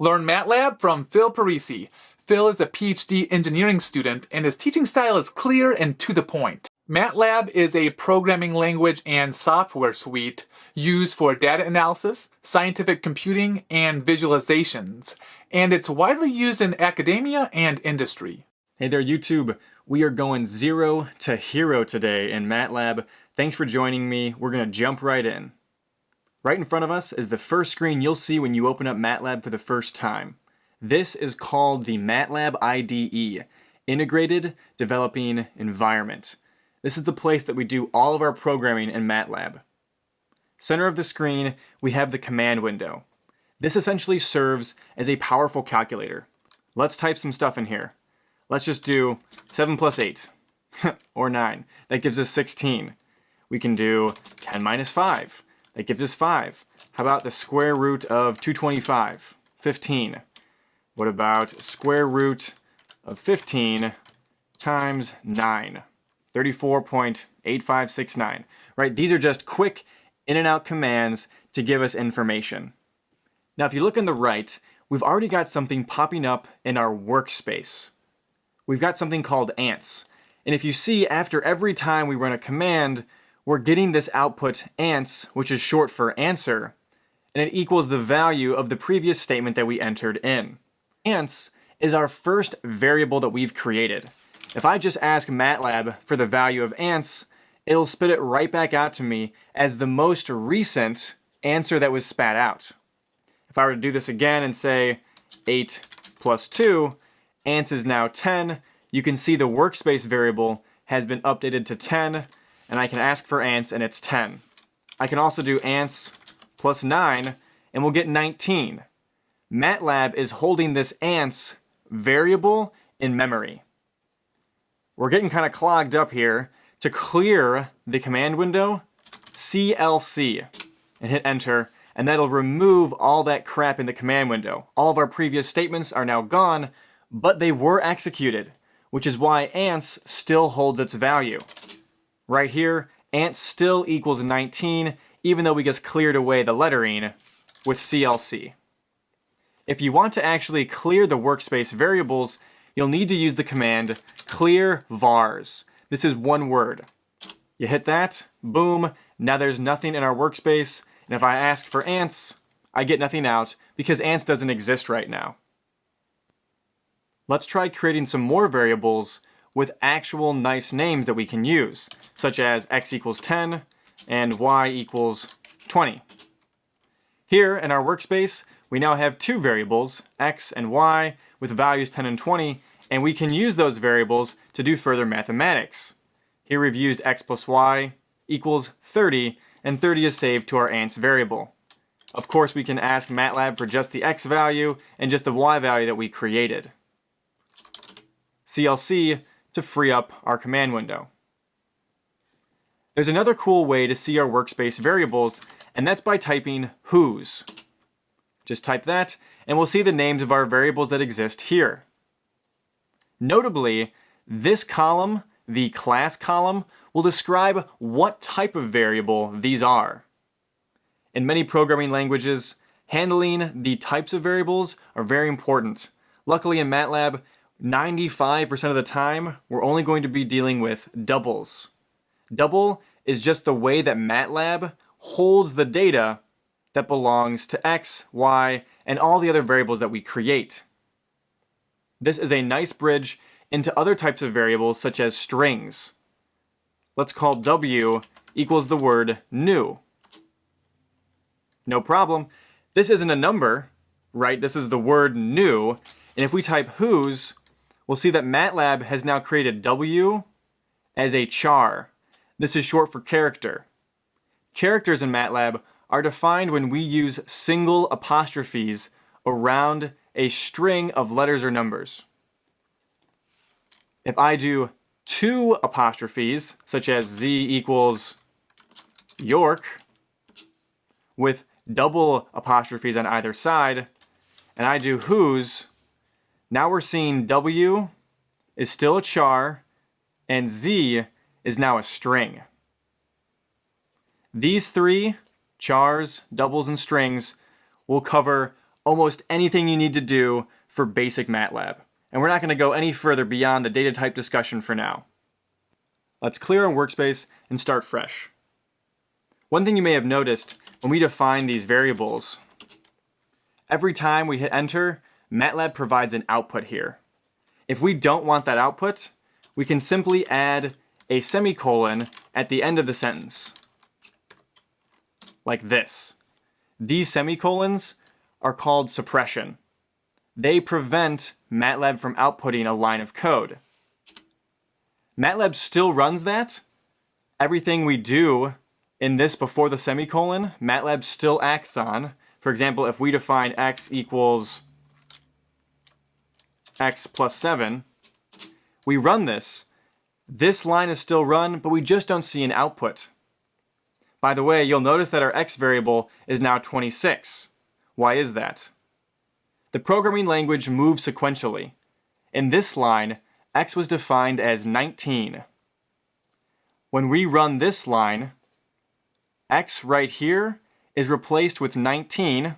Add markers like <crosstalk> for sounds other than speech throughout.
Learn MATLAB from Phil Parisi. Phil is a PhD engineering student and his teaching style is clear and to the point. MATLAB is a programming language and software suite used for data analysis, scientific computing, and visualizations, and it's widely used in academia and industry. Hey there YouTube, we are going zero to hero today in MATLAB. Thanks for joining me, we're going to jump right in. Right in front of us is the first screen you'll see when you open up MATLAB for the first time. This is called the MATLAB IDE, Integrated Developing Environment. This is the place that we do all of our programming in MATLAB. Center of the screen, we have the command window. This essentially serves as a powerful calculator. Let's type some stuff in here. Let's just do 7 plus 8, <laughs> or 9. That gives us 16. We can do 10 minus 5. That gives us 5. How about the square root of 225? 15. What about square root of 15 times 9? 34.8569. Right, these are just quick in and out commands to give us information. Now if you look on the right, we've already got something popping up in our workspace. We've got something called ans. And if you see, after every time we run a command, we're getting this output ans, which is short for answer, and it equals the value of the previous statement that we entered in. Ans is our first variable that we've created. If I just ask MATLAB for the value of ans, it'll spit it right back out to me as the most recent answer that was spat out. If I were to do this again and say 8 plus 2, ans is now 10, you can see the workspace variable has been updated to 10, and I can ask for ans and it's 10. I can also do ans plus 9 and we'll get 19. MATLAB is holding this ans variable in memory. We're getting kind of clogged up here. To clear the command window, CLC and hit enter and that'll remove all that crap in the command window. All of our previous statements are now gone, but they were executed, which is why ans still holds its value. Right here, ant still equals 19, even though we just cleared away the lettering with CLC. If you want to actually clear the workspace variables, you'll need to use the command clear vars. This is one word. You hit that, boom, now there's nothing in our workspace, and if I ask for ans, I get nothing out because ans doesn't exist right now. Let's try creating some more variables with actual nice names that we can use, such as x equals 10 and y equals 20. Here in our workspace, we now have two variables, x and y, with values 10 and 20, and we can use those variables to do further mathematics. Here we've used x plus y equals 30, and 30 is saved to our ans variable. Of course, we can ask MATLAB for just the x value and just the y value that we created. CLC to free up our command window. There's another cool way to see our workspace variables, and that's by typing whos. Just type that, and we'll see the names of our variables that exist here. Notably, this column, the class column, will describe what type of variable these are. In many programming languages, handling the types of variables are very important. Luckily in MATLAB, 95% of the time, we're only going to be dealing with doubles. Double is just the way that MATLAB holds the data that belongs to x, y, and all the other variables that we create. This is a nice bridge into other types of variables such as strings. Let's call w equals the word new. No problem. This isn't a number, right? This is the word new. And if we type whos, we'll see that MATLAB has now created W as a char. This is short for character. Characters in MATLAB are defined when we use single apostrophes around a string of letters or numbers. If I do two apostrophes, such as z equals York, with double apostrophes on either side, and I do whos, now we're seeing W is still a char and Z is now a string. These three, chars, doubles, and strings, will cover almost anything you need to do for basic MATLAB. And we're not going to go any further beyond the data type discussion for now. Let's clear our workspace and start fresh. One thing you may have noticed when we define these variables, every time we hit enter, MATLAB provides an output here. If we don't want that output, we can simply add a semicolon at the end of the sentence. Like this. These semicolons are called suppression. They prevent MATLAB from outputting a line of code. MATLAB still runs that. Everything we do in this before the semicolon, MATLAB still acts on. For example, if we define x equals x plus 7, we run this. This line is still run, but we just don't see an output. By the way, you'll notice that our x variable is now 26. Why is that? The programming language moves sequentially. In this line, x was defined as 19. When we run this line, x right here is replaced with 19,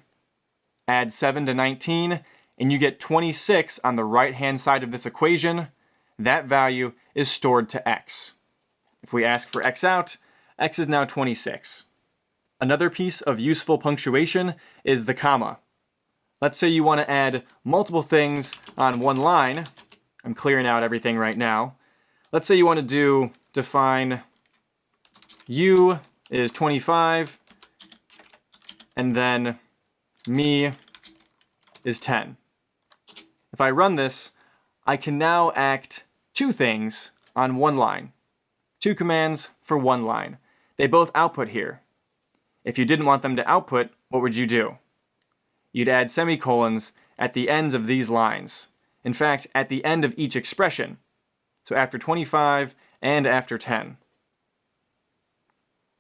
add 7 to 19, and you get 26 on the right-hand side of this equation. That value is stored to x. If we ask for x out, x is now 26. Another piece of useful punctuation is the comma. Let's say you want to add multiple things on one line. I'm clearing out everything right now. Let's say you want to do define u is 25 and then me is 10. If I run this, I can now act two things on one line. Two commands for one line. They both output here. If you didn't want them to output, what would you do? You'd add semicolons at the ends of these lines. In fact, at the end of each expression. So after 25 and after 10.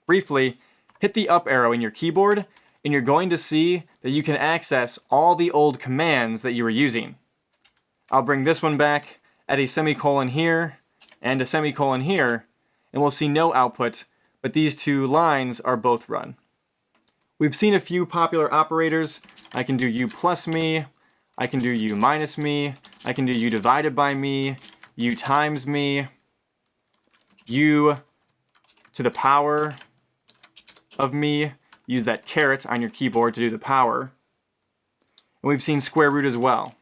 Briefly, hit the up arrow in your keyboard and you're going to see that you can access all the old commands that you were using. I'll bring this one back, add a semicolon here, and a semicolon here, and we'll see no output, but these two lines are both run. We've seen a few popular operators. I can do u plus me, I can do u minus me, I can do u divided by me, u times me, u to the power of me. Use that caret on your keyboard to do the power. And we've seen square root as well.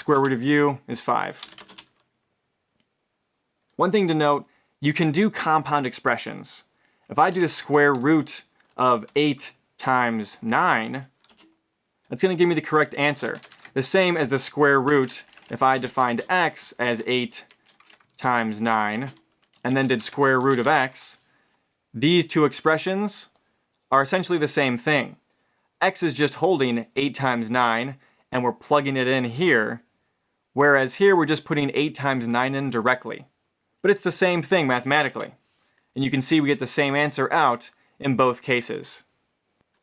Square root of u is 5. One thing to note, you can do compound expressions. If I do the square root of 8 times 9, that's going to give me the correct answer. The same as the square root if I defined x as 8 times 9 and then did square root of x. These two expressions are essentially the same thing. x is just holding 8 times 9 and we're plugging it in here, whereas here we're just putting 8 times 9 in directly. But it's the same thing mathematically. And you can see we get the same answer out in both cases.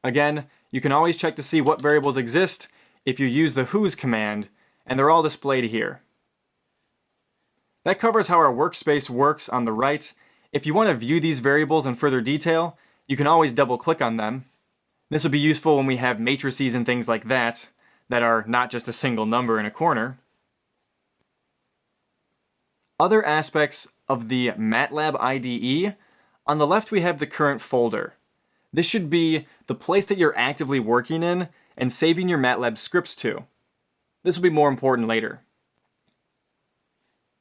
Again, you can always check to see what variables exist if you use the whos command, and they're all displayed here. That covers how our workspace works on the right. If you want to view these variables in further detail, you can always double click on them. This will be useful when we have matrices and things like that, that are not just a single number in a corner. Other aspects of the MATLAB IDE, on the left we have the current folder. This should be the place that you're actively working in and saving your MATLAB scripts to. This will be more important later.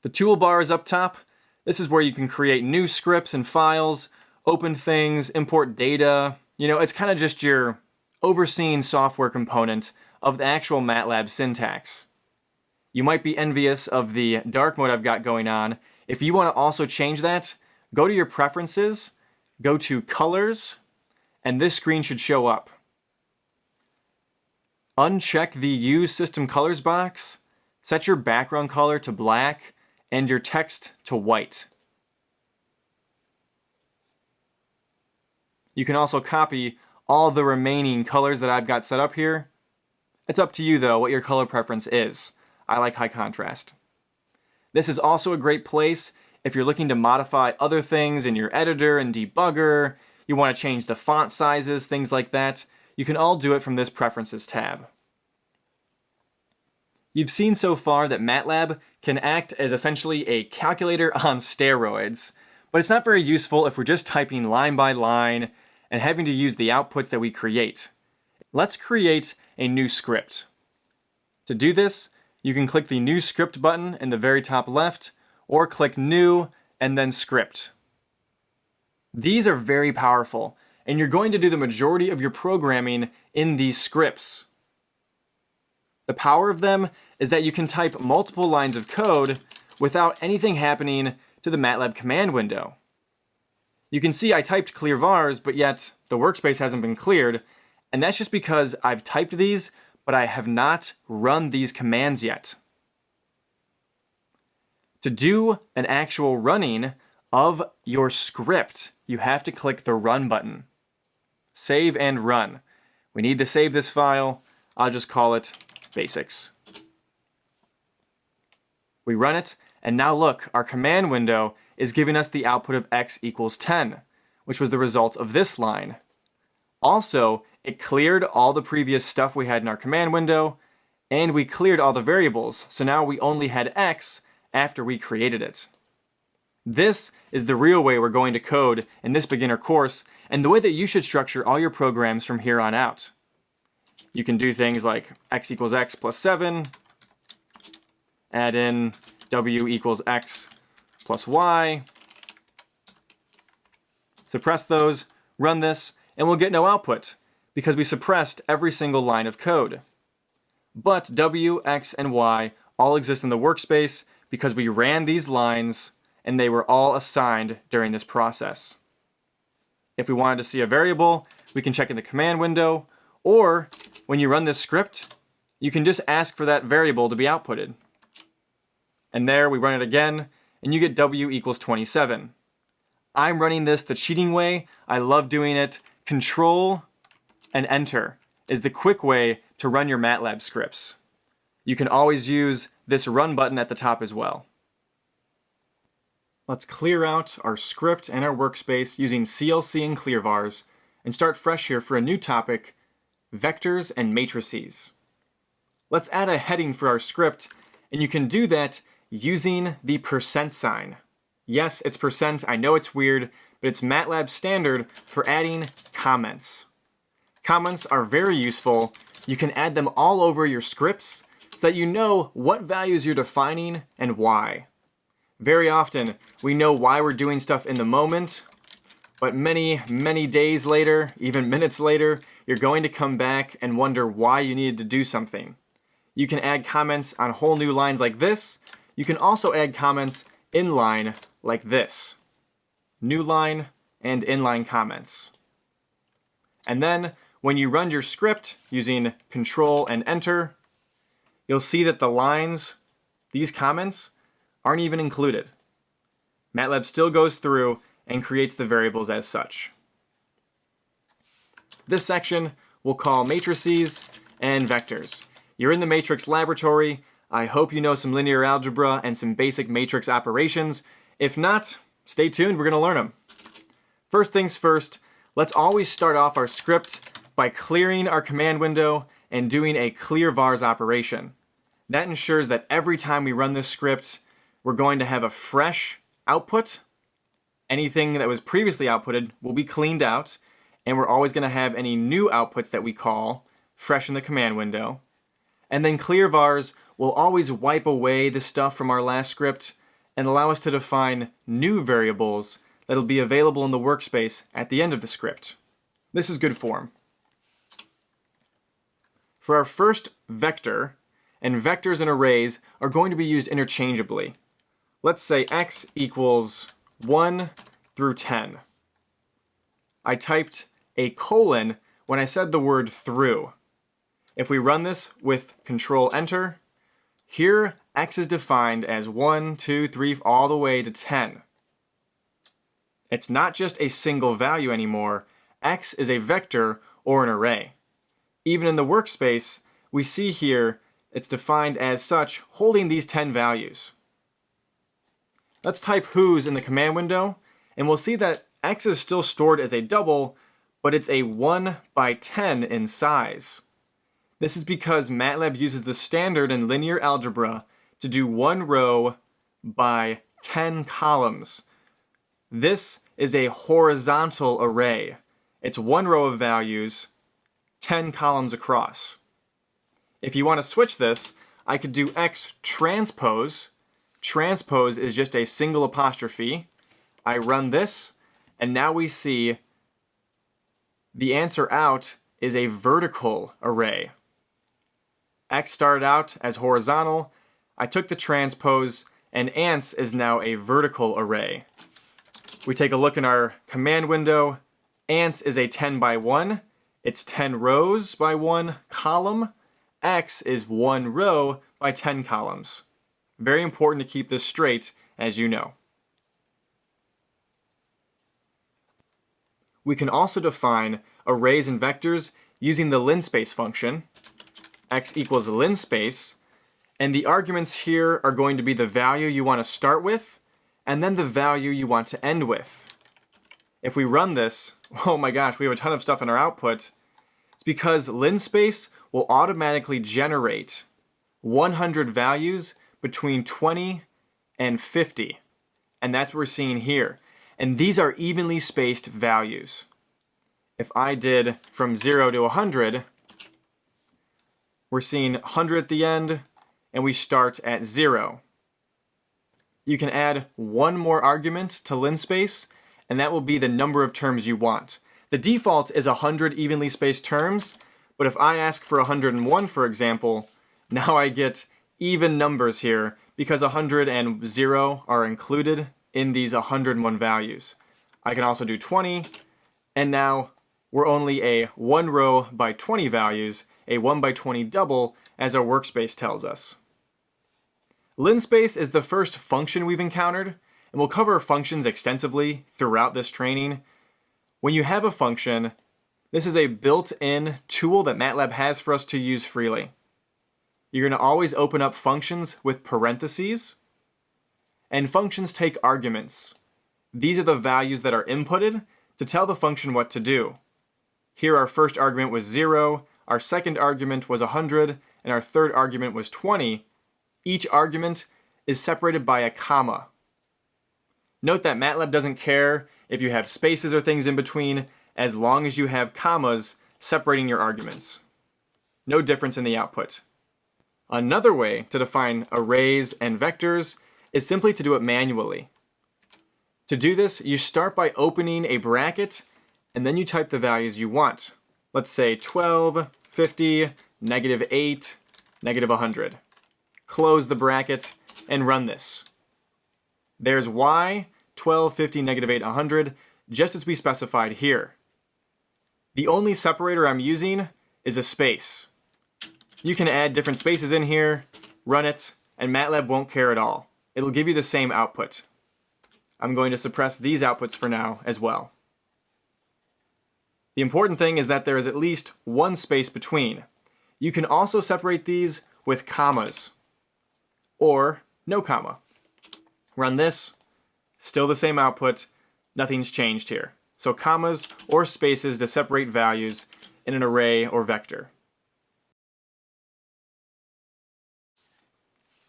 The toolbar is up top. This is where you can create new scripts and files, open things, import data. You know, it's kind of just your overseeing software component of the actual MATLAB syntax. You might be envious of the dark mode I've got going on. If you want to also change that, go to your preferences, go to colors, and this screen should show up. Uncheck the Use System Colors box, set your background color to black, and your text to white. You can also copy all the remaining colors that I've got set up here. It's up to you though what your color preference is. I like high contrast. This is also a great place if you're looking to modify other things in your editor and debugger, you want to change the font sizes, things like that. you can all do it from this Preferences tab. You've seen so far that MATLAB can act as essentially a calculator <laughs> on steroids, but it's not very useful if we're just typing line by line and having to use the outputs that we create. Let's create a new script. To do this, you can click the New Script button in the very top left, or click New and then Script. These are very powerful, and you're going to do the majority of your programming in these scripts. The power of them is that you can type multiple lines of code without anything happening to the MATLAB command window. You can see I typed clear vars, but yet the workspace hasn't been cleared, and that's just because I've typed these, but I have not run these commands yet. To do an actual running of your script, you have to click the Run button. Save and run. We need to save this file. I'll just call it basics. We run it, and now look, our command window is giving us the output of x equals 10, which was the result of this line. Also, it cleared all the previous stuff we had in our command window, and we cleared all the variables, so now we only had x after we created it. This is the real way we're going to code in this beginner course, and the way that you should structure all your programs from here on out. You can do things like x equals x plus 7, add in w equals x plus y, suppress those, run this, and we'll get no output because we suppressed every single line of code. But w, x, and y all exist in the workspace because we ran these lines and they were all assigned during this process. If we wanted to see a variable, we can check in the command window, or when you run this script, you can just ask for that variable to be outputted. And there we run it again, and you get w equals 27. I'm running this the cheating way. I love doing it. Control and enter is the quick way to run your MATLAB scripts. You can always use this run button at the top as well. Let's clear out our script and our workspace using CLC and clearvars and start fresh here for a new topic, vectors and matrices. Let's add a heading for our script and you can do that using the percent sign. Yes, it's percent. I know it's weird, but it's MATLAB standard for adding comments. Comments are very useful. You can add them all over your scripts so that you know what values you're defining and why. Very often, we know why we're doing stuff in the moment, but many, many days later, even <laughs> minutes later, you're going to come back and wonder why you needed to do something. You can add comments on whole new lines like this, you can also add comments inline like this. New line and inline comments. And then when you run your script using control and enter, you'll see that the lines, these comments, aren't even included. MATLAB still goes through and creates the variables as such. This section we'll call matrices and vectors. You're in the matrix laboratory, I hope you know some linear algebra and some basic matrix operations. If not, stay tuned, we're going to learn them. First things first, let's always start off our script by clearing our command window and doing a clear vars operation. That ensures that every time we run this script, we're going to have a fresh output. Anything that was previously outputted will be cleaned out, and we're always going to have any new outputs that we call fresh in the command window. And then clear vars will always wipe away the stuff from our last script and allow us to define new variables that'll be available in the workspace at the end of the script. This is good form. For our first vector, and vectors and arrays are going to be used interchangeably. Let's say x equals 1 through 10. I typed a colon when I said the word through. If we run this with control enter, here x is defined as 1, 2, 3, all the way to 10. It's not just a single value anymore, x is a vector or an array. Even in the workspace, we see here it's defined as such, holding these 10 values. Let's type whos in the command window, and we'll see that x is still stored as a double, but it's a 1 by 10 in size. This is because MATLAB uses the standard in linear algebra to do one row by 10 columns. This is a horizontal array. It's one row of values, 10 columns across. If you want to switch this, I could do x transpose. Transpose is just a single apostrophe. I run this, and now we see the answer out is a vertical array. X started out as horizontal. I took the transpose, and ans is now a vertical array. We take a look in our command window. Ans is a 10 by 1. It's 10 rows by one column. X is one row by 10 columns. Very important to keep this straight, as you know. We can also define arrays and vectors using the linspace function, x equals linspace, and the arguments here are going to be the value you want to start with, and then the value you want to end with. If we run this, <laughs> oh my gosh, we have a ton of stuff in our output. Because linspace will automatically generate 100 values between 20 and 50. And that's what we're seeing here. And these are evenly spaced values. If I did from 0 to 100, we're seeing 100 at the end, and we start at 0. You can add one more argument to linspace, and that will be the number of terms you want. The default is 100 evenly spaced terms, but if I ask for 101, for example, now I get even numbers here because 100 and 0 are included in these 101 values. I can also do 20, and now we're only a 1 row by 20 values, a 1 by 20 double, as our workspace tells us. Linspace is the first function we've encountered, and we'll cover functions extensively throughout this training. When you have a function, this is a built-in tool that MATLAB has for us to use freely. You're going to always open up functions with parentheses, and functions take arguments. These are the values that are inputted to tell the function what to do. Here our first argument was 0, our second argument was 100, and our third argument was 20. Each argument is separated by a comma. Note that MATLAB doesn't care if you have spaces or things in between as long as you have commas separating your arguments. No difference in the output. Another way to define arrays and vectors is simply to do it manually. To do this, you start by opening a bracket and then you type the values you want. Let's say 12, 50, negative 8, negative 100. Close the bracket and run this. There's y, 12, 50, negative 8, 100, just as we specified here. The only separator I'm using is a space. You can add different spaces in here, run it, and MATLAB won't care at all. It'll give you the same output. I'm going to suppress these outputs for now as well. The important thing is that there is at least one space between. You can also separate these with commas or no comma. Run this, still the same output, nothing's changed here. So commas or spaces to separate values in an array or vector.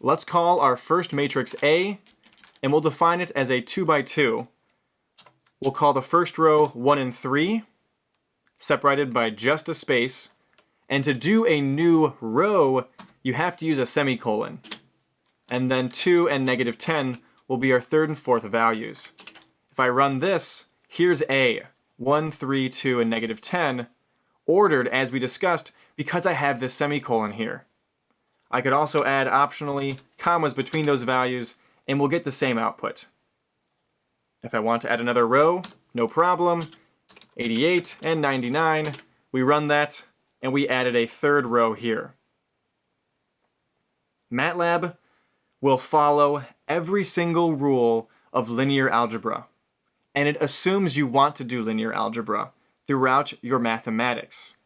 Let's call our first matrix A, and we'll define it as a 2 by 2. We'll call the first row 1 and 3, separated by just a space. And to do a new row, you have to use a semicolon. And then 2 and negative 10 will be our third and fourth values. If I run this, here's A, 1, 3, 2, and negative 10, ordered as we discussed because I have this semicolon here. I could also add optionally commas between those values and we'll get the same output. If I want to add another row, no problem. 88, and 99. We run that, and we added a third row here. MATLAB will follow every single rule of linear algebra, and it assumes you want to do linear algebra throughout your mathematics.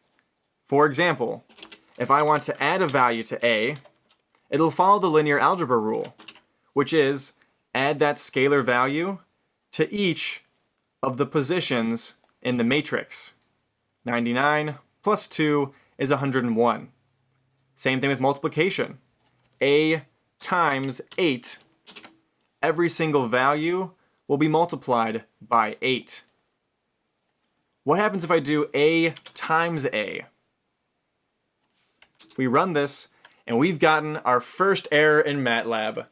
For example, if I want to add a value to A, it'll follow the linear algebra rule, which is add that scalar value to each of the positions in the matrix. 99 plus 2 is 101. Same thing with multiplication. a times 8, every single value will be multiplied by 8. What happens if I do a times a? We run this, and we've gotten our first error in MATLAB.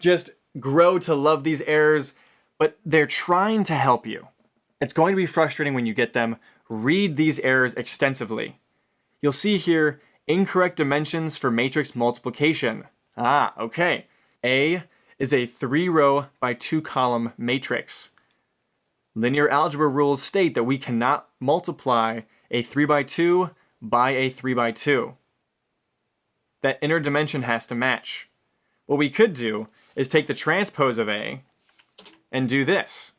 Just grow to love these errors, but they're trying to help you. It's going to be frustrating when you get them. Read these errors extensively. You'll see here incorrect dimensions for matrix multiplication. Ah, okay. A is a three row by two column matrix. Linear algebra rules state that we cannot multiply a 3 by 2 by a 3 by 2. That inner dimension has to match. What we could do is take the transpose of A and do this.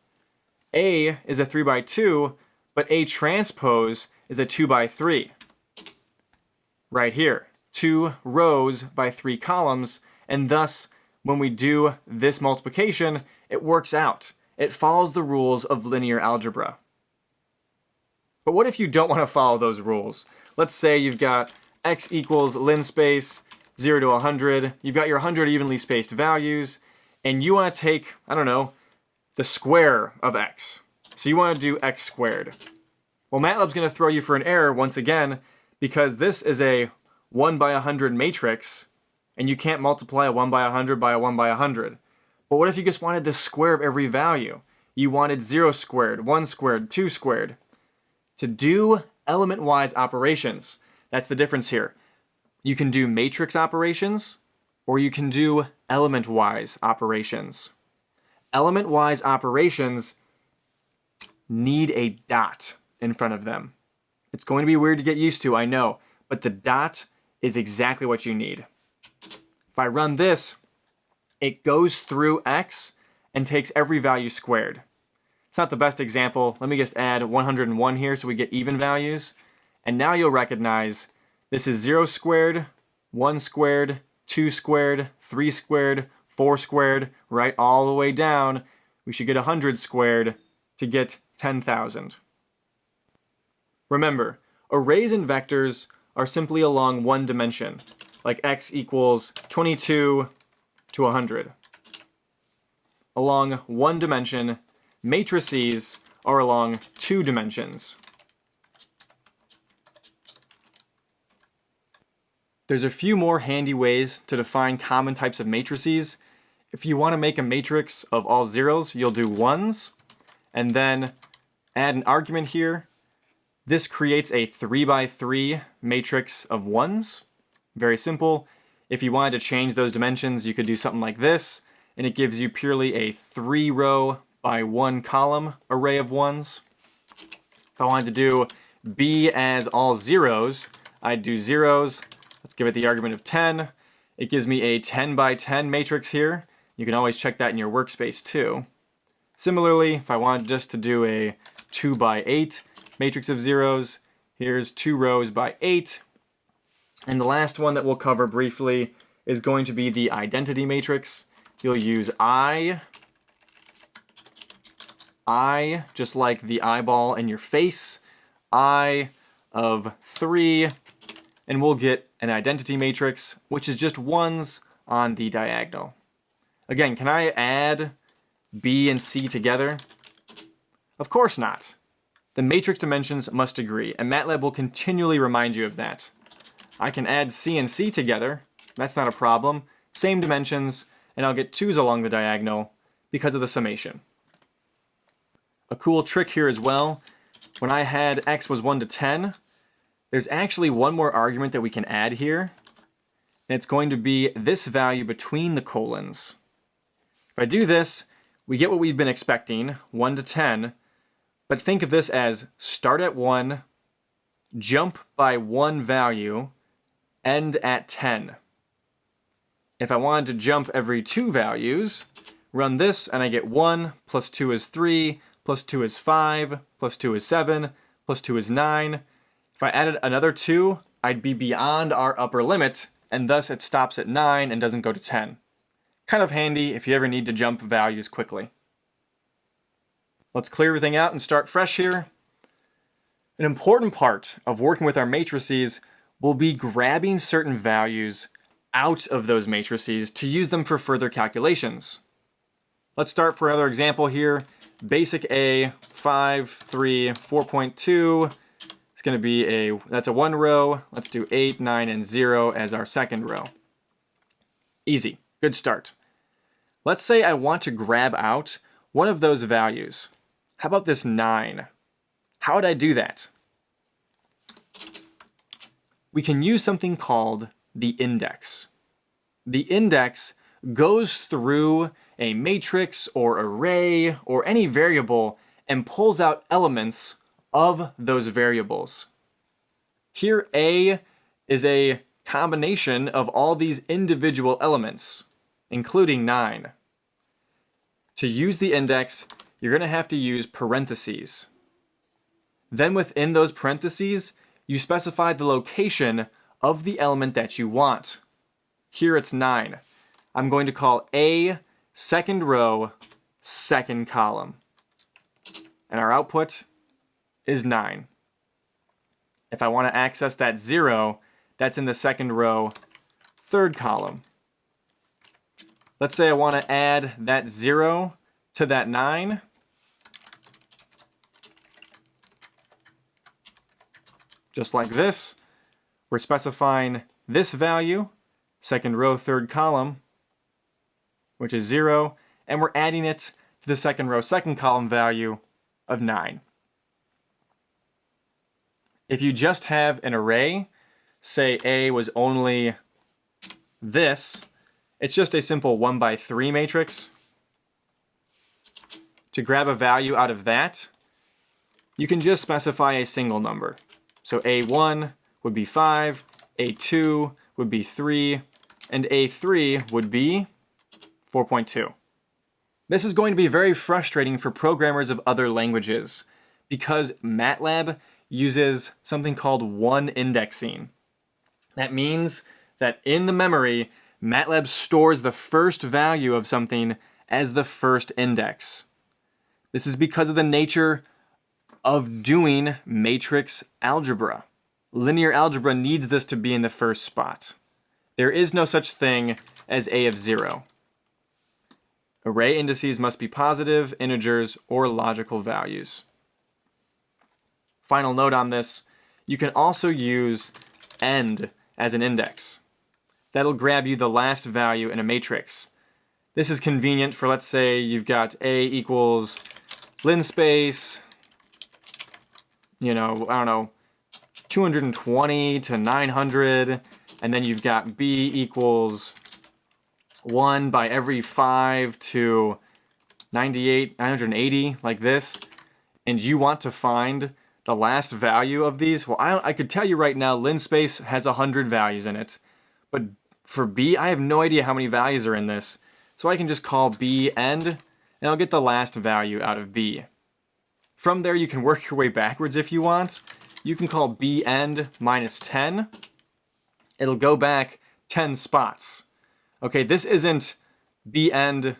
A is a 3 by 2, but A transpose is a 2 by 3. Right here, two rows by three columns, and thus when we do this multiplication, it works out. It follows the rules of linear algebra. But what if you don't want to follow those rules? Let's say you've got x equals linspace 0 to 100. You've got your 100 evenly spaced values, and you want to take, I don't know, the square of x. So you want to do x squared. Well, MATLAB's going to throw you for an error once again because this is a 1 by 100 matrix, and you can't multiply a 1 by 100 by a 1 by 100. But what if you just wanted the square of every value? You wanted 0 squared, 1 squared, 2 squared. To do element-wise operations, that's the difference here. You can do matrix operations, or you can do element-wise operations. Element-wise operations need a dot in front of them. It's going to be weird to get used to, I know, but the dot is exactly what you need. If I run this, it goes through x and takes every value squared. It's not the best example. Let me just add 101 here so we get even values. And now you'll recognize this is 0 squared, 1 squared, 2 squared, 3 squared, 4 squared, right all the way down. We should get 100 squared to get 10,000. Remember, arrays and vectors are simply along one dimension, like x equals 22 to 100. Along one dimension, matrices are along two dimensions. There's a few more handy ways to define common types of matrices. If you want to make a matrix of all zeros, you'll do ones, and then add an argument here. This creates a 3 by 3 matrix of ones. Very simple. If you wanted to change those dimensions, you could do something like this, and it gives you purely a three row by one column array of ones. If I wanted to do B as all zeros, I'd do zeros. Let's give it the argument of 10. It gives me a 10 by 10 matrix here. You can always check that in your workspace too. Similarly, if I wanted just to do a 2 by 8 matrix of zeros, here's two rows by 8. And the last one that we'll cover briefly is going to be the identity matrix. You'll use I, I, just like the eyeball in your face, I of 3, and we'll get an identity matrix, which is just ones on the diagonal. Again, can I add B and C together? Of course not. The matrix dimensions must agree, and MATLAB will continually remind you of that. I can add C and C together. That's not a problem. Same dimensions, and I'll get 2's along the diagonal because of the summation. A cool trick here as well, when I had x was 1 to 10, there's actually one more argument that we can add here, and it's going to be this value between the colons. If I do this, we get what we've been expecting, 1 to 10, but think of this as start at 1, jump by one value, end at 10. If I wanted to jump every two values, run this and I get 1, plus 2 is 3, plus 2 is 5, plus 2 is 7, plus 2 is 9. If I added another 2, I'd be beyond our upper limit, and thus it stops at 9 and doesn't go to 10. Kind of handy if you ever need to jump values quickly. Let's clear everything out and start fresh here. An important part of working with our matrices will be grabbing certain values out of those matrices to use them for further calculations. Let's start for another example here. Basic A, 5, 3, 4.2. It's going to be a, that's a one row. Let's do 8, 9, and 0 as our second row. Easy. Good start. Let's say I want to grab out one of those values. How about this 9? How would I do that? We can use something called the index. The index goes through a matrix or array or any variable and pulls out elements of those variables. Here A is a combination of all these individual elements, including 9. To use the index, you're going to have to use parentheses. Then within those parentheses, you specify the location of the element that you want. Here it's 9. I'm going to call A second row, second column. And our output is 9. If I want to access that 0, that's in the second row, third column. Let's say I want to add that 0 to that 9. Just like this, we're specifying this value, second row, third column, which is 0, and we're adding it to the second row, second column value of 9. If you just have an array, say A was only this, it's just a simple 1 by 3 matrix. To grab a value out of that, you can just specify a single number. So A1 would be 5, A2 would be 3, and A3 would be 4.2. This is going to be very frustrating for programmers of other languages because MATLAB uses something called one indexing. That means that in the memory, MATLAB stores the first value of something as the first index. This is because of the nature of doing matrix algebra. Linear algebra needs this to be in the first spot. There is no such thing as a of 0. Array indices must be positive, integers, or logical values. Final note on this, you can also use end as an index. That'll grab you the last value in a matrix. This is convenient for, let's say, you've got A equals linspace, you know, I don't know, 220 to 900, and then you've got B equals 1 by every 5 to 98, 980, like this, and you want to find the last value of these, well, I, I could tell you right now, linspace has 100 values in it, but for B, I have no idea how many values are in this, so I can just call B end, and I'll get the last value out of B. From there, you can work your way backwards if you want. You can call b end minus 10. It'll go back 10 spots. Okay, this isn't b end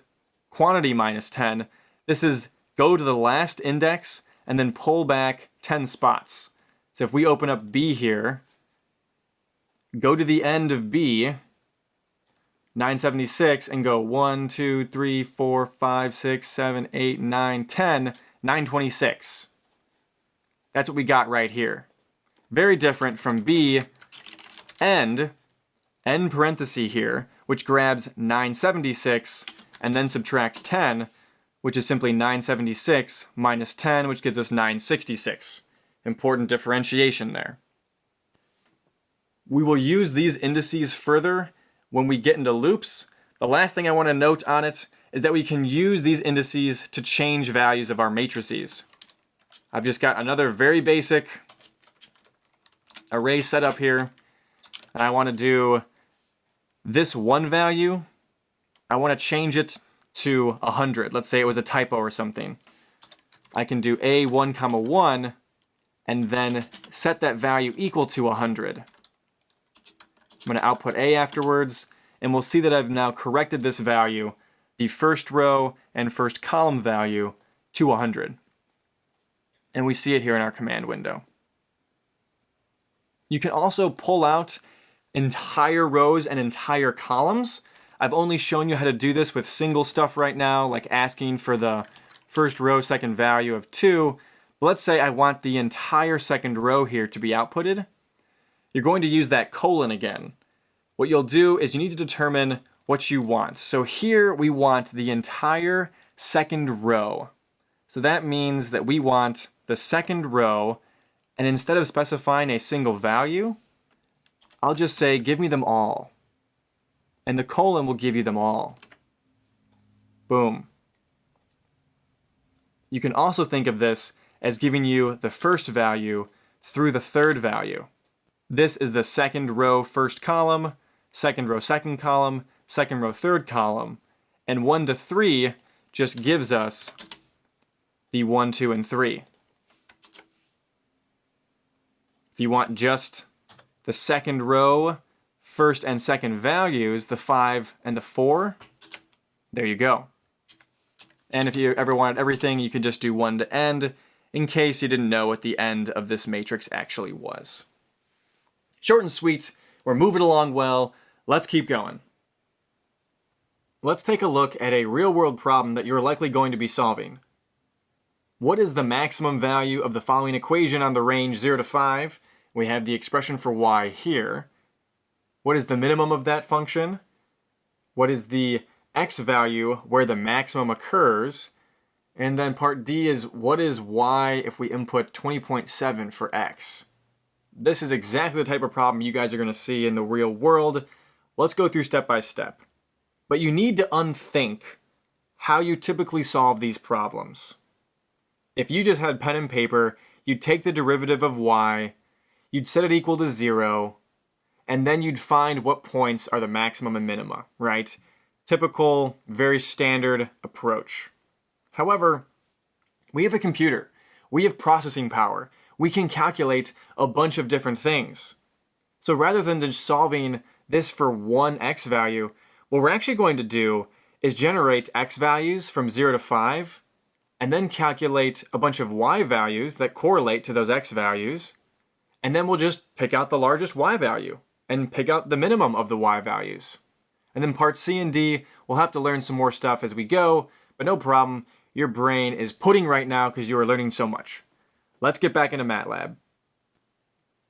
quantity minus 10. This is go to the last index and then pull back 10 spots. So if we open up B here, go to the end of B, 976, and go 1, 2, 3, 4, 5, 6, 7, 8, 9, 10, 926. That's what we got right here. Very different from B end, end parenthesis here, which grabs 976 and then subtract 10, which is simply 976 minus 10, which gives us 966. Important differentiation there. We will use these indices further when we get into loops. The last thing I want to note on it is that we can use these indices to change values of our matrices. I've just got another very basic array set up here. And I want to do this one value. I want to change it to 100. Let's say it was a typo or something. I can do a1 comma 1 and then set that value equal to 100. I'm going to output a afterwards and we'll see that I've now corrected this value the first row and first column value to 100. And we see it here in our command window. You can also pull out entire rows and entire columns. I've only shown you how to do this with single stuff right now, like asking for the first row second value of 2. But let's say I want the entire second row here to be outputted. You're going to use that colon again. What you'll do is you need to determine what you want. So here we want the entire second row. So that means that we want the second row, and instead of specifying a single value, I'll just say give me them all. And the colon will give you them all. Boom. You can also think of this as giving you the first value through the third value. This is the second row first column, second row second column, second row third column, and 1 to 3 just gives us the 1, 2, and 3. If you want just the second row, first and second values, the 5 and the 4, there you go. And if you ever wanted everything, you could just do 1 to end, in case you didn't know what the end of this matrix actually was. Short and sweet, we're moving along well, let's keep going. Let's take a look at a real-world problem that you're likely going to be solving. What is the maximum value of the following equation on the range 0 to 5? We have the expression for y here. What is the minimum of that function? What is the x value where the maximum occurs? And then part D is what is y if we input 20.7 for x? This is exactly the type of problem you guys are going to see in the real world. Let's go through step by step. But you need to unthink how you typically solve these problems. If you just had pen and paper, you'd take the derivative of y, you'd set it equal to zero, and then you'd find what points are the maximum and minima, right? Typical, very standard approach. However, we have a computer. We have processing power. We can calculate a bunch of different things. So rather than just solving this for one x value, what we're actually going to do is generate x values from 0 to 5, and then calculate a bunch of y values that correlate to those x values, and then we'll just pick out the largest y value, and pick out the minimum of the y values. And then part C and D, we'll have to learn some more stuff as we go, but no problem, your brain is pudding right now because you are learning so much. Let's get back into MATLAB.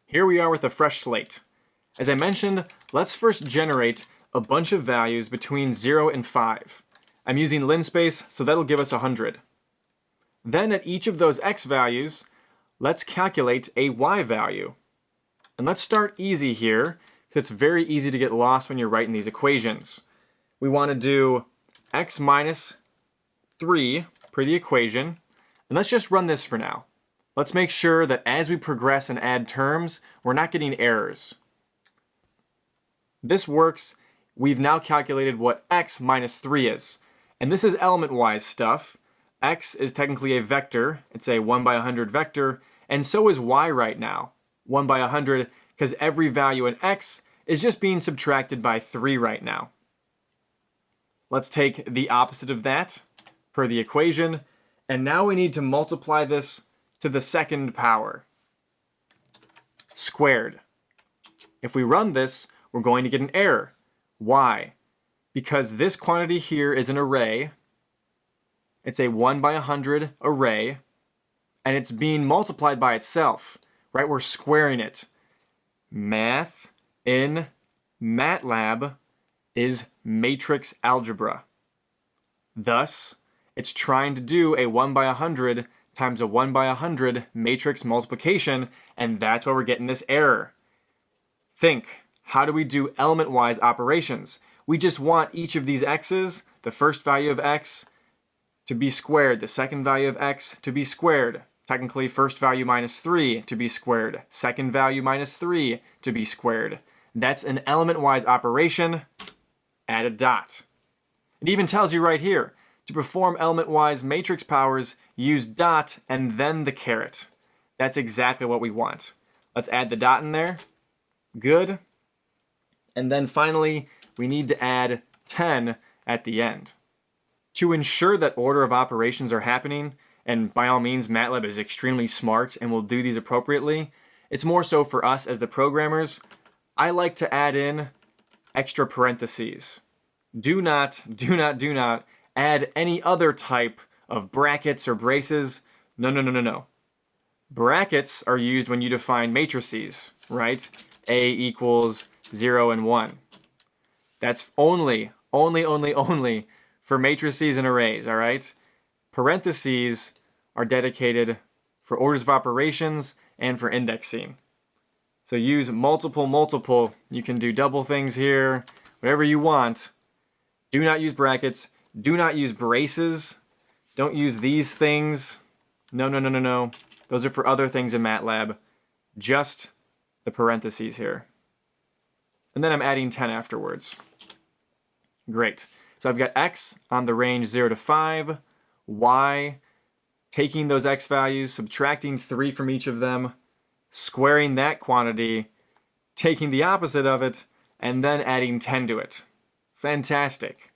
Here we are with a fresh slate. As I mentioned, let's first generate a bunch of values between 0 and 5. I'm using linspace, so that'll give us 100. Then at each of those x values, let's calculate a y value. And let's start easy here, because it's very easy to get lost when you're writing these equations. We want to do x minus 3 per the equation, and let's just run this for now. Let's make sure that as we progress and add terms, we're not getting errors. This works we've now calculated what x minus 3 is. And this is element-wise stuff. x is technically a vector. It's a 1 by 100 vector. And so is y right now. 1 by 100, because every value in x is just being subtracted by 3 right now. Let's take the opposite of that per the equation. And now we need to multiply this to the second power. Squared. If we run this, we're going to get an error. Why? Because this quantity here is an array. It's a 1 by 100 array. And it's being multiplied by itself. Right? We're squaring it. Math in MATLAB is matrix algebra. Thus, it's trying to do a 1 by 100 times a 1 by 100 matrix multiplication, and that's why we're getting this error. Think, how do we do element-wise operations? We just want each of these x's, the first value of x, to be squared, the second value of x to be squared. Technically, first value minus 3 to be squared, second value minus 3 to be squared. That's an element-wise operation. Add a dot. It even tells you right here, to perform element-wise matrix powers, use dot and then the caret. That's exactly what we want. Let's add the dot in there. Good. And then finally, we need to add 10 at the end. To ensure that order of operations are happening, and by all means MATLAB is extremely smart and will do these appropriately, It's more so for us as the programmers. I like to add in extra parentheses. Do not, do not, do not add any other type of brackets or braces. No, no, no, no, no. Brackets are used when you define matrices, right? A equals 0 and 1. That's only, only, only, only for matrices and arrays, all right? Parentheses are dedicated for orders of operations and for indexing. So use multiple, multiple. You can do double things here, whatever you want. Do not use brackets. Do not use braces. Don't use these things. No, no, no, no, no. Those are for other things in MATLAB. Just the parentheses here. And then I'm adding 10 afterwards. Great. So I've got x on the range 0 to 5, y, taking those x values, subtracting 3 from each of them, squaring that quantity, taking the opposite of it, and then adding 10 to it. Fantastic.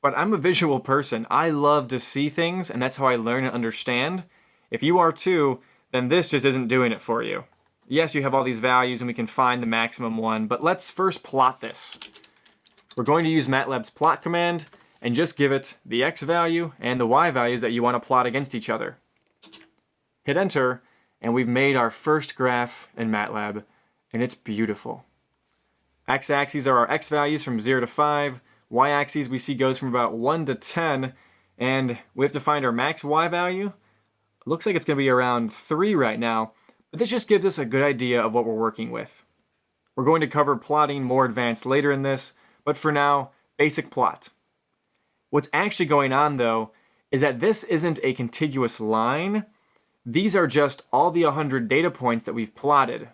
But I'm a visual person. I love to see things, and that's how I learn and understand. If you are too, then this just isn't doing it for you. Yes, you have all these values and we can find the maximum one, but let's first plot this. We're going to use MATLAB's plot command and just give it the x value and the y values that you want to plot against each other. Hit enter, and we've made our first graph in MATLAB, and it's beautiful. X-axes are our x values from 0 to 5, y-axis we see goes from about 1 to 10, and we have to find our max y value. looks like it's going to be around 3 right now, but this just gives us a good idea of what we're working with. We're going to cover plotting more advanced later in this, but for now, basic plot. What's actually going on though is that this isn't a contiguous line. These are just all the 100 data points that we've plotted.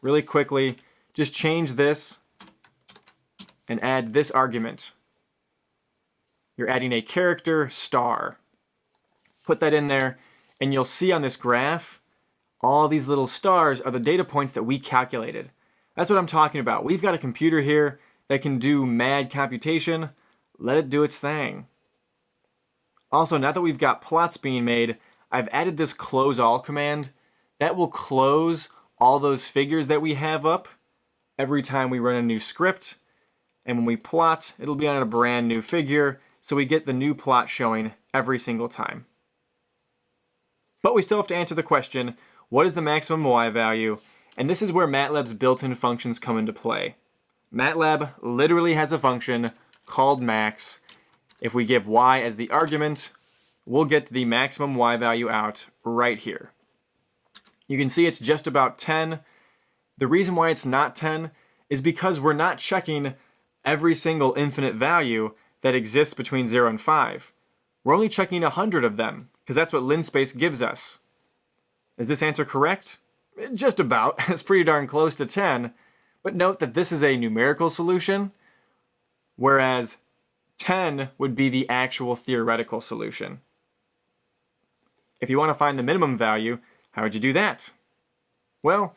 Really quickly, just change this and add this argument. You're adding a character star. Put that in there and you'll see on this graph all these little stars are the data points that we calculated. That's what I'm talking about. We've got a computer here that can do mad computation, let it do its thing. Also, now that we've got plots being made, I've added this close all command. That will close all those figures that we have up every time we run a new script. And when we plot, it'll be on a brand new figure, so we get the new plot showing every single time. But we still have to answer the question, what is the maximum y value? And this is where MATLAB's built-in functions come into play. MATLAB literally has a function called max. If we give y as the argument, we'll get the maximum y value out right here. You can see it's just about 10. The reason why it's not 10 is because we're not checking every single infinite value that exists between 0 and 5. We're only checking 100 of them, because that's what linspace gives us. Is this answer correct? Just about. <laughs> It's pretty darn close to 10, but note that this is a numerical solution, whereas 10 would be the actual theoretical solution. If you want to find the minimum value, how would you do that? Well,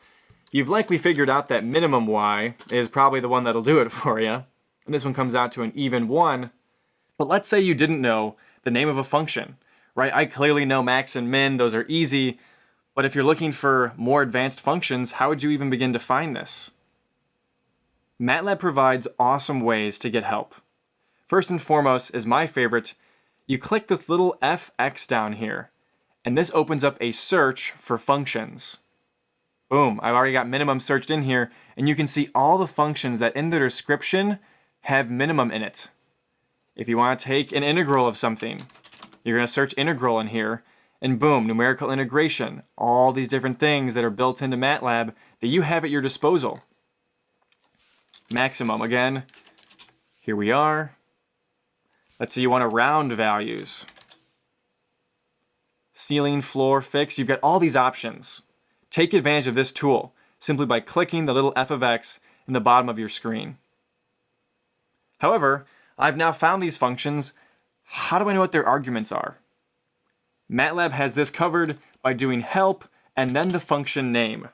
you've likely figured out that minimum y is probably the one that'll do it <laughs> for you, and this one comes out to an even 1. But let's say you didn't know the name of a function, right? I clearly know max and min, those are easy, but if you're looking for more advanced functions, how would you even begin to find this? MATLAB provides awesome ways to get help. First and foremost is my favorite. You click this little FX down here, and this opens up a search for functions. Boom, I've already got minimum searched in here, and you can see all the functions that in the description have minimum in it. If you want to take an integral of something, you're going to search integral in here, and boom, numerical integration, all these different things that are built into MATLAB that you have at your disposal maximum. Again, here we are. Let's say you want to round values. Ceiling, floor, fixed. You've got all these options. Take advantage of this tool simply by clicking the little f of x in the bottom of your screen. However, I've now found these functions. How do I know what their arguments are? MATLAB has this covered by doing help and then the function name.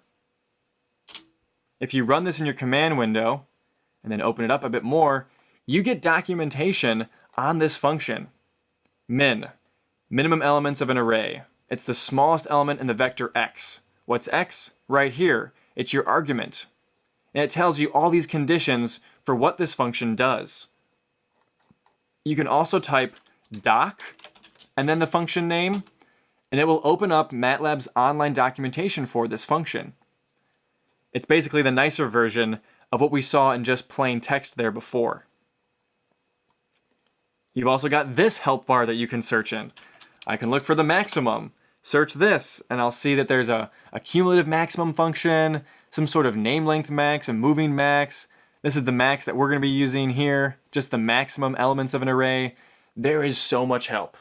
If you run this in your command window, and then open it up a bit more, you get documentation on this function. Min, minimum elements of an array. It's the smallest element in the vector x. What's x? right here. It's your argument. And it tells you all these conditions for what this function does. You can also type doc and then the function name, and it will open up MATLAB's online documentation for this function. It's basically the nicer version of what we saw in just plain text there before. You've also got this help bar that you can search in. I can look for the maximum, search this, and I'll see that there's a, a cumulative maximum function, some sort of name length max, a moving max. This is the max that we're going to be using here, just the maximum elements of an array. There is so much help.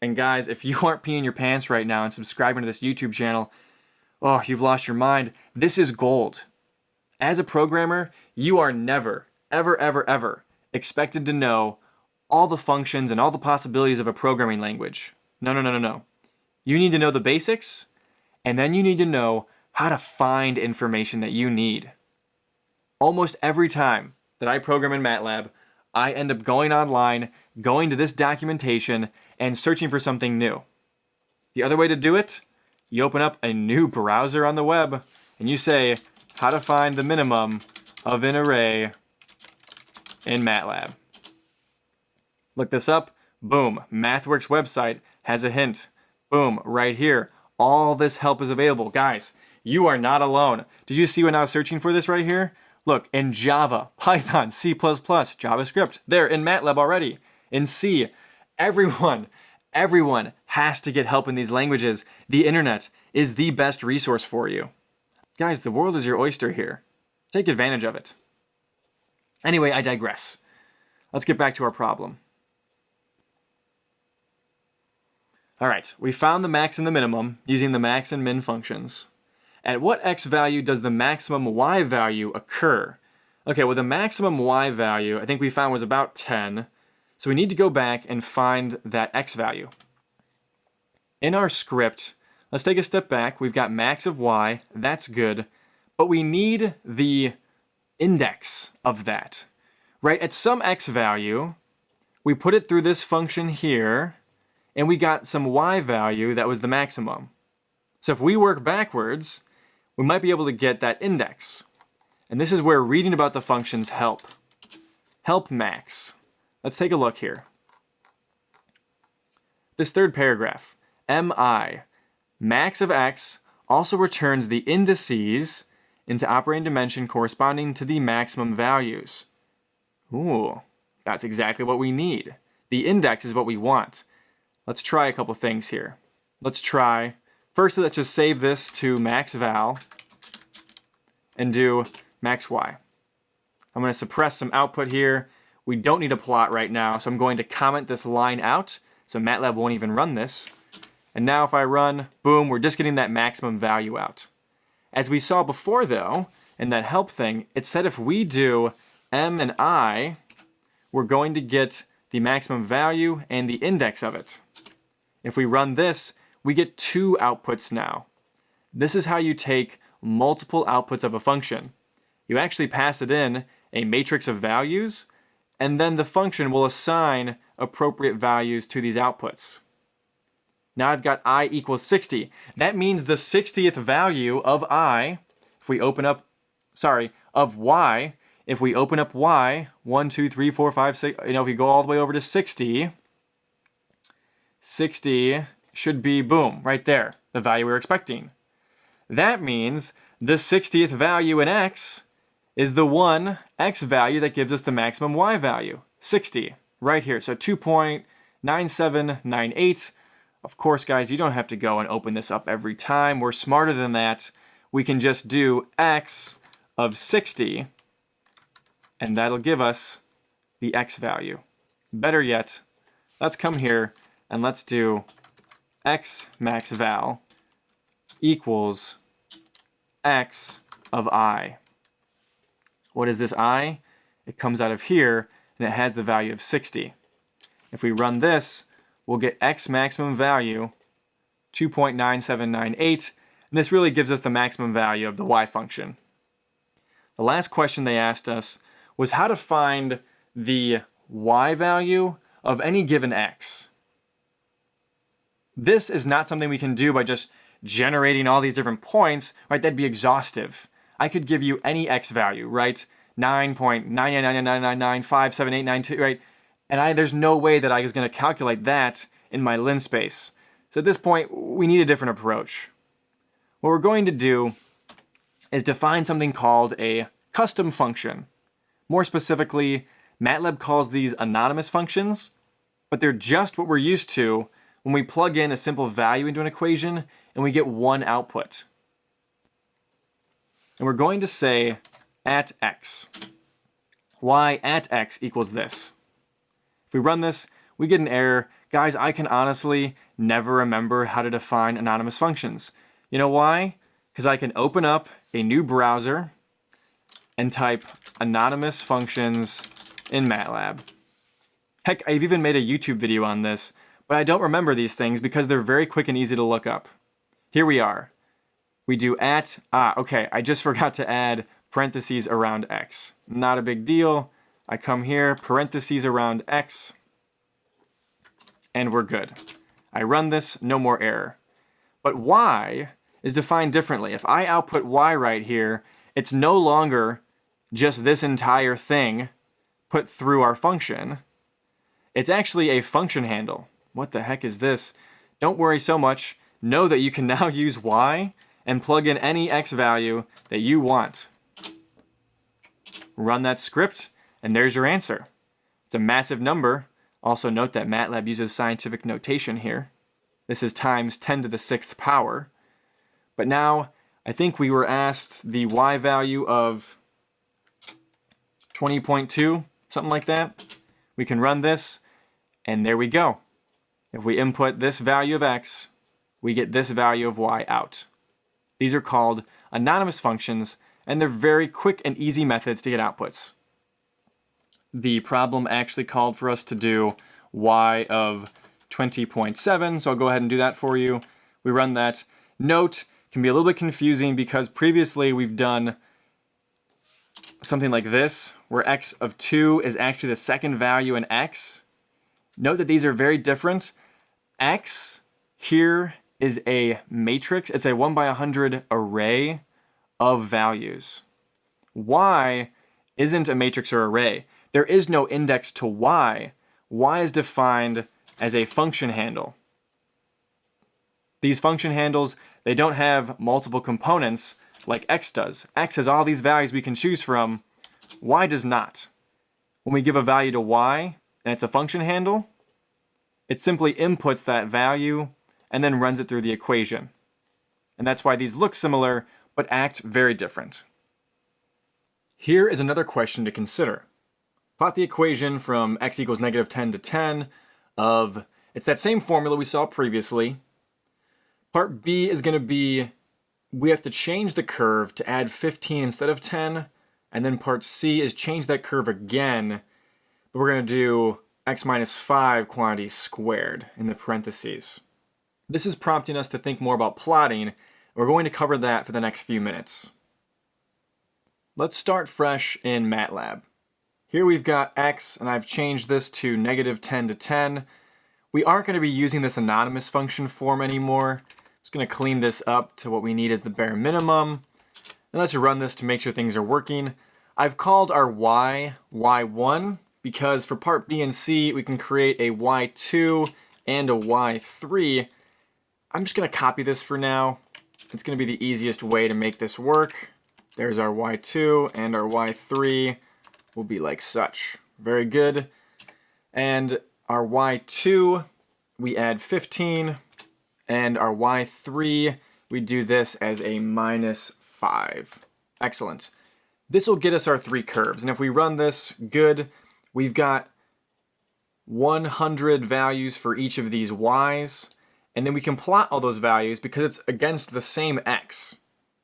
And guys, if you <laughs> aren't peeing your pants right now and subscribing to this YouTube channel, oh, you've lost your mind. This is gold. As a programmer, you are never, ever, ever, ever expected to know all the functions and all the possibilities of a programming language. No, no, no, no, no. You need to know the basics, and then you need to know how to find information that you need. Almost every time that I program in MATLAB, I end up going online, going to this documentation, and searching for something new. The other way to do it, you open up a new browser on the web, and you say, how to find the minimum of an array in MATLAB. Look this up. Boom. MathWorks website has a hint. Boom. Right here. All this help is available. Guys, you are not alone. Did you see when I was searching for this right here? Look, in Java, <laughs> Python, C++, JavaScript. There, in MATLAB already. In C. Everyone, everyone has to get help in these languages. The internet is the best resource for you. Guys, the world is your oyster here. Take advantage of it. Anyway, I digress. Let's get back to our problem. All right, we found the max and the minimum using the max and min functions. At what x value does the maximum y value occur? Okay, well the maximum y value I think we found was about 10. So we need to go back and find that x value. In our script, let's take a step back. We've got max of y, that's good. But we need the index of that, right? At some x value, we put it through this function here, and we got some y value that was the maximum. So if we work backwards, we might be able to get that index. And this is where reading about the functions help. Help max. Let's take a look here. This third paragraph, mi, max of x also returns the indices into operating dimension corresponding to the maximum values. Ooh, that's exactly what we need. The index is what we want. Let's try a couple things here. Let's try, first let's just save this to max val and do max y. I'm going to suppress some output here. We don't need a plot right now, so I'm going to comment this line out, so MATLAB won't even run this. And now if I run, boom, we're just getting that maximum value out. As we saw before though, in that help thing, it said if we do m and i, we're going to get the maximum value and the index of it. If we run this, we get two outputs now. This is how you take multiple outputs of a function. You actually pass it in a matrix of values, and then the function will assign appropriate values to these outputs. Now I've got i equals 60. That means the 60th value of i, if we open up, sorry, of y, if we open up y, 1, 2, 3, 4, 5, 6, you know, if we go all the way over to 60, 60 should be, boom, right there, the value we're expecting. That means the 60th value in x is the one x value that gives us the maximum y value, 60, right here. So 2.9798. Of course, guys, you don't have to go and open this up every time. We're smarter than that. We can just do x of 60, and that'll give us the x value. Better yet, let's come here and let's do x max val equals x of i. What is this i? It comes out of here and it has the value of 60. If we run this, we'll get x maximum value 2.9798 and this really gives us the maximum value of the y function. The last question they asked us was how to find the y value of any given x. This is not something we can do by just generating all these different points, right, that'd be exhaustive. I could give you any x value, right? 9.99999957892, right? And I, there's no way that I was going to calculate that in my linspace. So at this point, we need a different approach. What we're going to do is define something called a custom function. More specifically, MATLAB calls these anonymous functions, but they're just what we're used to when we plug in a simple value into an equation and we get one output. And we're going to say at x. y at x equals this. If we run this, we get an error. Guys, I can honestly never remember how to define anonymous functions. You know why? Because I can open up a new browser and type anonymous functions in MATLAB. Heck, I've even made a YouTube video on this, but I don't remember these things because they're very quick and easy to look up. Here we are. We do at, ah, okay, I just <laughs> forgot to add parentheses around x. Not a big deal. I come here, parentheses around x, and we're good. I run this, no more error. But y is defined differently. If I output y right here, it's no longer just this entire thing put through our function. It's actually a function handle. What the heck is this? Don't worry so much. Know that you can <laughs> now use y and plug in any x value that you want. Run that script, and there's your answer. It's a massive number. Also note that MATLAB uses scientific notation here. This is times 10 to the sixth power. But now, I think we were asked the y value of 20.2, something like that. We can run this, and there we go. If we input this value of x, we get this value of y out. These are called anonymous functions, and they're very quick and easy methods to get outputs. The problem actually called for us to do y of 20.7, so I'll go ahead and do that for you. We run that. Note, can be a little bit confusing because previously we've done something like this, where x of 2 is actually the second value in x. Note that these are very different. x here is a matrix. It's a 1 by 100 array of values. y isn't a matrix or array. There is no index to y. y is defined as a function handle. These function handles, they don't have multiple components like x does. x has all these values we can choose from. y does not. When we give a value to y, and it's a function handle, it simply inputs that value and then runs it through the equation. And that's why these look similar, but act very different. Here is another question to consider. Plot the equation from x equals negative 10 to 10 of, it's that same formula we saw previously. Part B is going to be, we have to change the curve to add 15 instead of 10. And then part C is change that curve again, but we're going to do x minus 5 quantity squared in the parentheses. This is prompting us to think more about plotting. We're going to cover that for the next few minutes. Let's start fresh in MATLAB. Here we've got x, and I've changed this to negative 10 to 10. We aren't going to be using this anonymous function form anymore. I'm just going to clean this up to what we need as the bare minimum. And let's run this to make sure things are working. I've called our y, y1, because for part B and C, we can create a y2 and a y3, I'm just going to copy this for now. It's going to be the easiest way to make this work. There's our y2 and our y3 will be like such. Very good. And our y2, we add 15. And our y3, we do this as a minus 5. Excellent. This will get us our three curves. And if we run this, good. We've got 100 values for each of these y's. And then we can plot all those values because it's against the same x,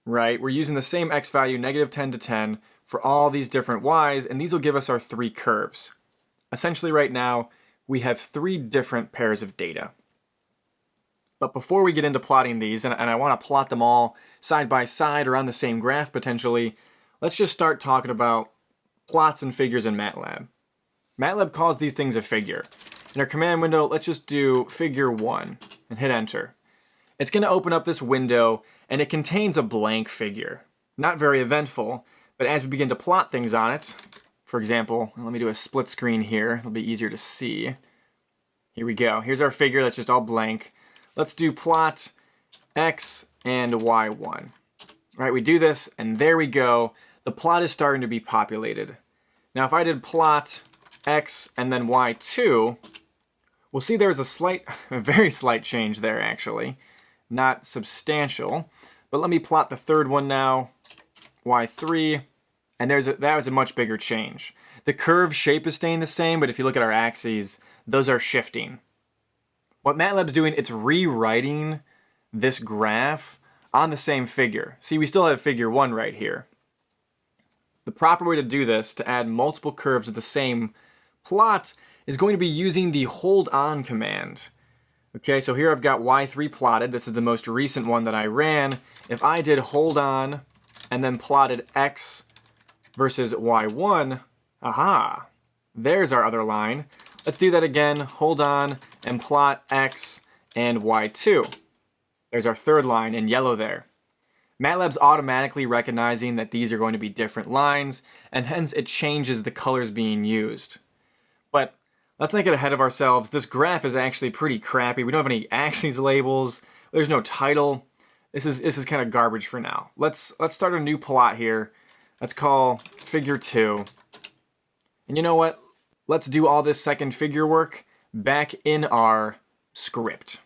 right? We're using the same x value, negative 10 to 10, for all these different y's, and these will give us our three curves. Essentially right now, we have three different pairs of data. But before we get into plotting these, and, and I want to plot them all side by side or on the same graph potentially, let's just start talking about plots and figures in MATLAB. MATLAB calls these things a figure. In our command window, let's just do figure 1 and hit enter. it's going to open up this window and it contains a blank figure. Not very eventful, but as we begin to plot things on it, for example, let me do a split screen here, it'll be easier to see. Here we go. Here's our figure that's just all blank. Let's do plot x and y1. Right, we do this, and there we go. The plot is starting to be populated. Now, if I did plot x and then y2, we'll see there's a slight, <laughs> a very slight change there, actually. Not substantial. But let me plot the third one now, y3, and there's a, that was a much bigger change. The curve shape is staying the same, but if you look at our axes, those are shifting. What MATLAB's doing, it's rewriting this graph on the same figure. See, we still have figure 1 right here. The proper way to do this, to add multiple curves to the same plot, is going to be using the hold on command. Okay, so here I've got y3 plotted. This is the most recent one that I ran. If I did hold on and then plotted x versus y1, aha, there's our other line. Let's do that again. Hold on and plot x and y2. There's our third line in yellow there. MATLAB's automatically recognizing that these are going to be different lines, and hence it changes the colors being used. Let's not get ahead of ourselves. This graph is actually pretty crappy. We don't have any axes labels. There's no title. This is this is kind of garbage for now. Let's let's start a new plot here. Let's call figure 2. And you know what? Let's do all this second figure work back in our script.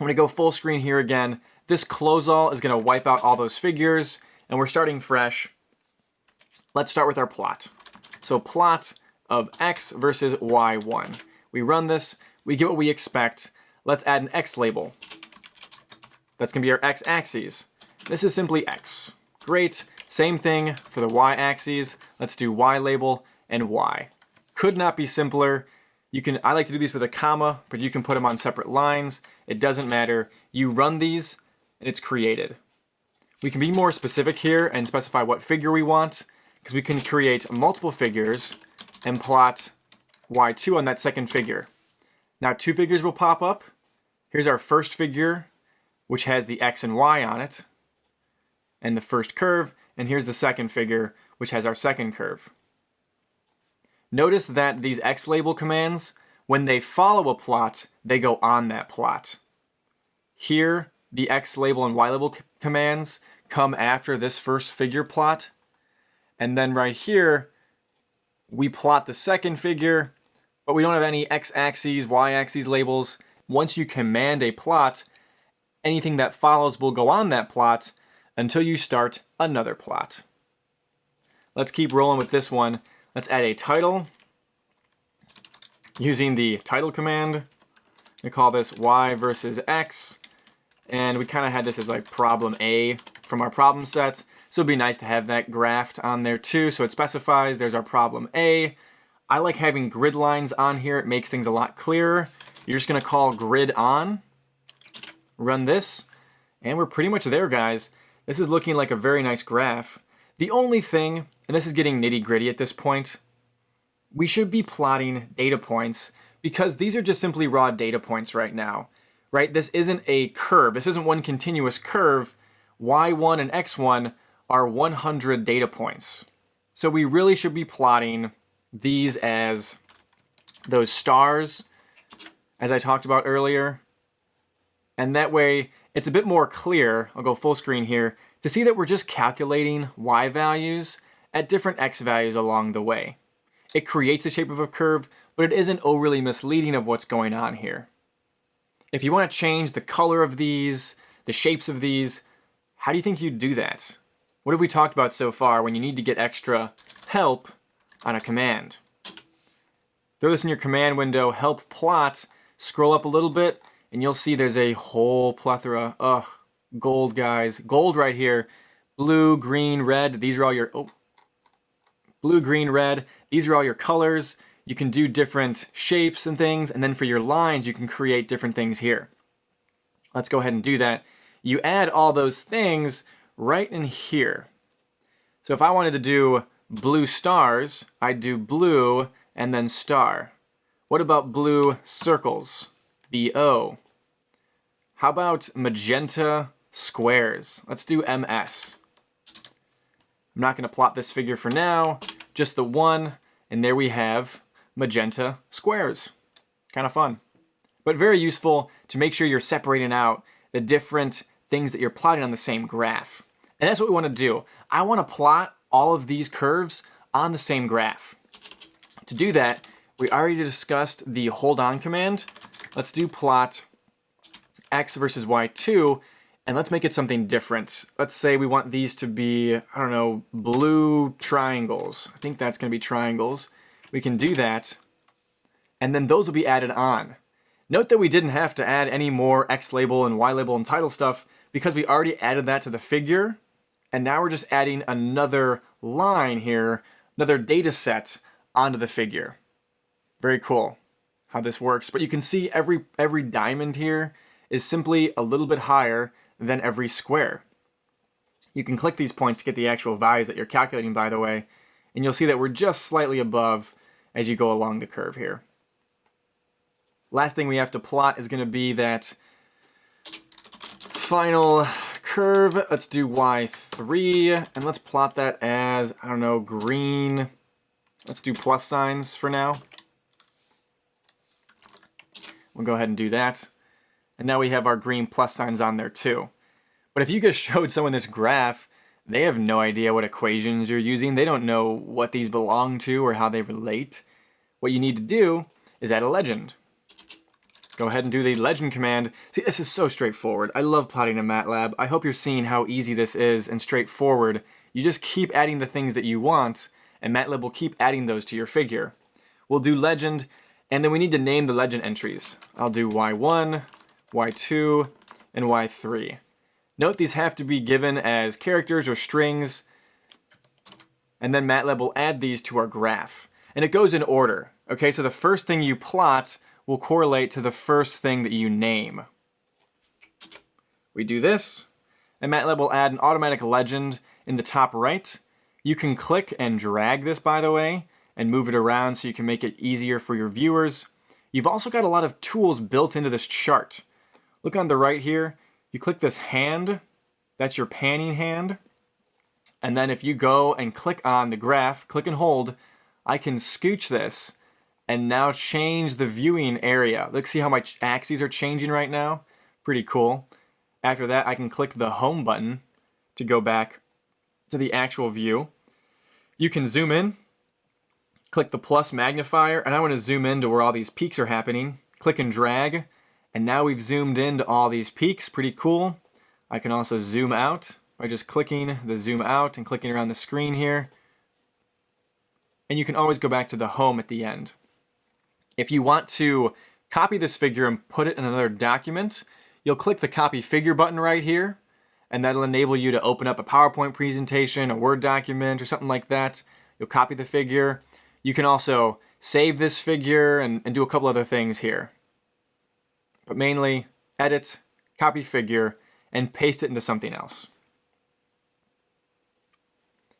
I'm going to go full screen here again. This close all is going to wipe out all those figures, and we're starting fresh. Let's start with our plot. So plot of x versus y1. We run this, we get what we expect. Let's add an x label. That's to be our x-axis. This is simply x. Great. Same thing for the y-axis. Let's do y label and y. Could not be simpler. You can, I like to do these with a comma, but you can put them on separate lines. It doesn't matter. You run these and it's created. We can be more specific here and specify what figure we want because we can create multiple figures and plot y2 on that second figure. Now two figures will pop up. Here's our first figure, which has the x and y on it, and the first curve, and here's the second figure, which has our second curve. Notice that these X label commands, when they follow a plot, they go on that plot. Here, the X label and Y label commands come after this first figure plot. And then right here, we plot the second figure, but we don't have any X-axes, Y-axes labels. Once you command a plot, anything that follows will go on that plot until you start another plot. Let's keep rolling with this one. Let's add a title using the title command. We call this y versus x. And we kind of had this as like problem A from our problem set. So it'd be nice to have that graphed on there too. So it specifies there's our problem A. I like having grid lines on here. It makes things a lot clearer. You're just going to call grid on, run this, and we're pretty much there, guys. This is looking like a very nice graph. The only thing, and this is getting nitty gritty at this point, we should be plotting data points because these are just simply raw data points right now, right? This isn't a curve. This isn't one continuous curve. Y1 and X1 are 100 data points. So we really should be plotting these as those stars, as I talked about earlier. And that way, it's a bit more clear, I'll go full screen here, to see that we're just calculating y values at different x values along the way. It creates the shape of a curve, but it isn't overly misleading of what's going on here. If you want to change the color of these, the shapes of these, how do you think you'd do that? What have we talked about so far when you need to get extra help on a command? Throw this in your command window, help plot, scroll up a little bit, and you'll see there's a whole plethora. Ugh, gold, guys. Gold right here. Blue, green, red. These are all your... Oh, blue, green, red. These are all your colors. You can do different shapes and things. And then for your lines, you can create different things here. Let's go ahead and do that. You add all those things right in here. So if I wanted to do blue stars, I'd do blue and then star. What about blue circles? B-O. How about magenta squares? Let's do MS. I'm not going to plot this figure for now, just the one, and there we have magenta squares. Kind of fun. But very useful to make sure you're separating out the different things that you're plotting on the same graph. And that's what we want to do. I want to plot all of these curves on the same graph. To do that, we already discussed the hold on command. Let's do plot x versus y2, and let's make it something different. Let's say we want these to be, I don't know, blue triangles. I think that's going to be triangles. We can do that, and then those will be added on. Note that we didn't have to add any more X label and Y label and title stuff because we already added that to the figure, and now we're just adding another line here, another data set onto the figure. Very cool how this works, but you can see every, every diamond here is simply a little bit higher than every square. You can click these points to get the actual values that you're calculating, by the way, and you'll see that we're just slightly above as you go along the curve here. Last thing we have to plot is going to be that final curve. Let's do y3, and let's plot that as, I don't know, green. Let's do plus signs for now. We'll go ahead and do that. And now we have our green plus signs on there too. But if you just <laughs> showed someone this graph, they have no idea what equations you're using. They don't know what these belong to or how they relate. What you need to do is add a legend. Go ahead and do the legend command. See, this is so straightforward. I love plotting in MATLAB. I hope you're seeing how easy this is and straightforward. You just keep adding the things that you want, and MATLAB will keep adding those to your figure. We'll do legend, and then we need to name the legend entries. I'll do y1, y2, and y3. Note these have to be given as characters or strings, and then MATLAB will add these to our graph. And it goes in order. Okay, so the first thing you plot will correlate to the first thing that you name. We do this, and MATLAB will add an automatic legend in the top right. You can click and drag this, by the way, and move it around so you can make it easier for your viewers. You've also got a lot of tools built into this chart. Look on the right here, you click this hand, that's your panning hand. And then if you go and click on the graph, click and hold, I can scooch this and now change the viewing area. Look, see how my axes are changing right now? Pretty cool. After that, I can click the home button to go back to the actual view. You can zoom in, click the plus magnifier, and I want to zoom in to where all these peaks are happening. Click and drag, and now we've zoomed into all these peaks. Pretty cool. I can also zoom out by just clicking the zoom out and clicking around the screen here. And you can always go back to the home at the end. If you want to copy this figure and put it in another document, you'll click the copy figure button right here, and that'll enable you to open up a PowerPoint presentation, a Word document, or something like that. You'll copy the figure. You can also save this figure and, and do a couple other things here. But mainly, edit, copy figure, and paste it into something else.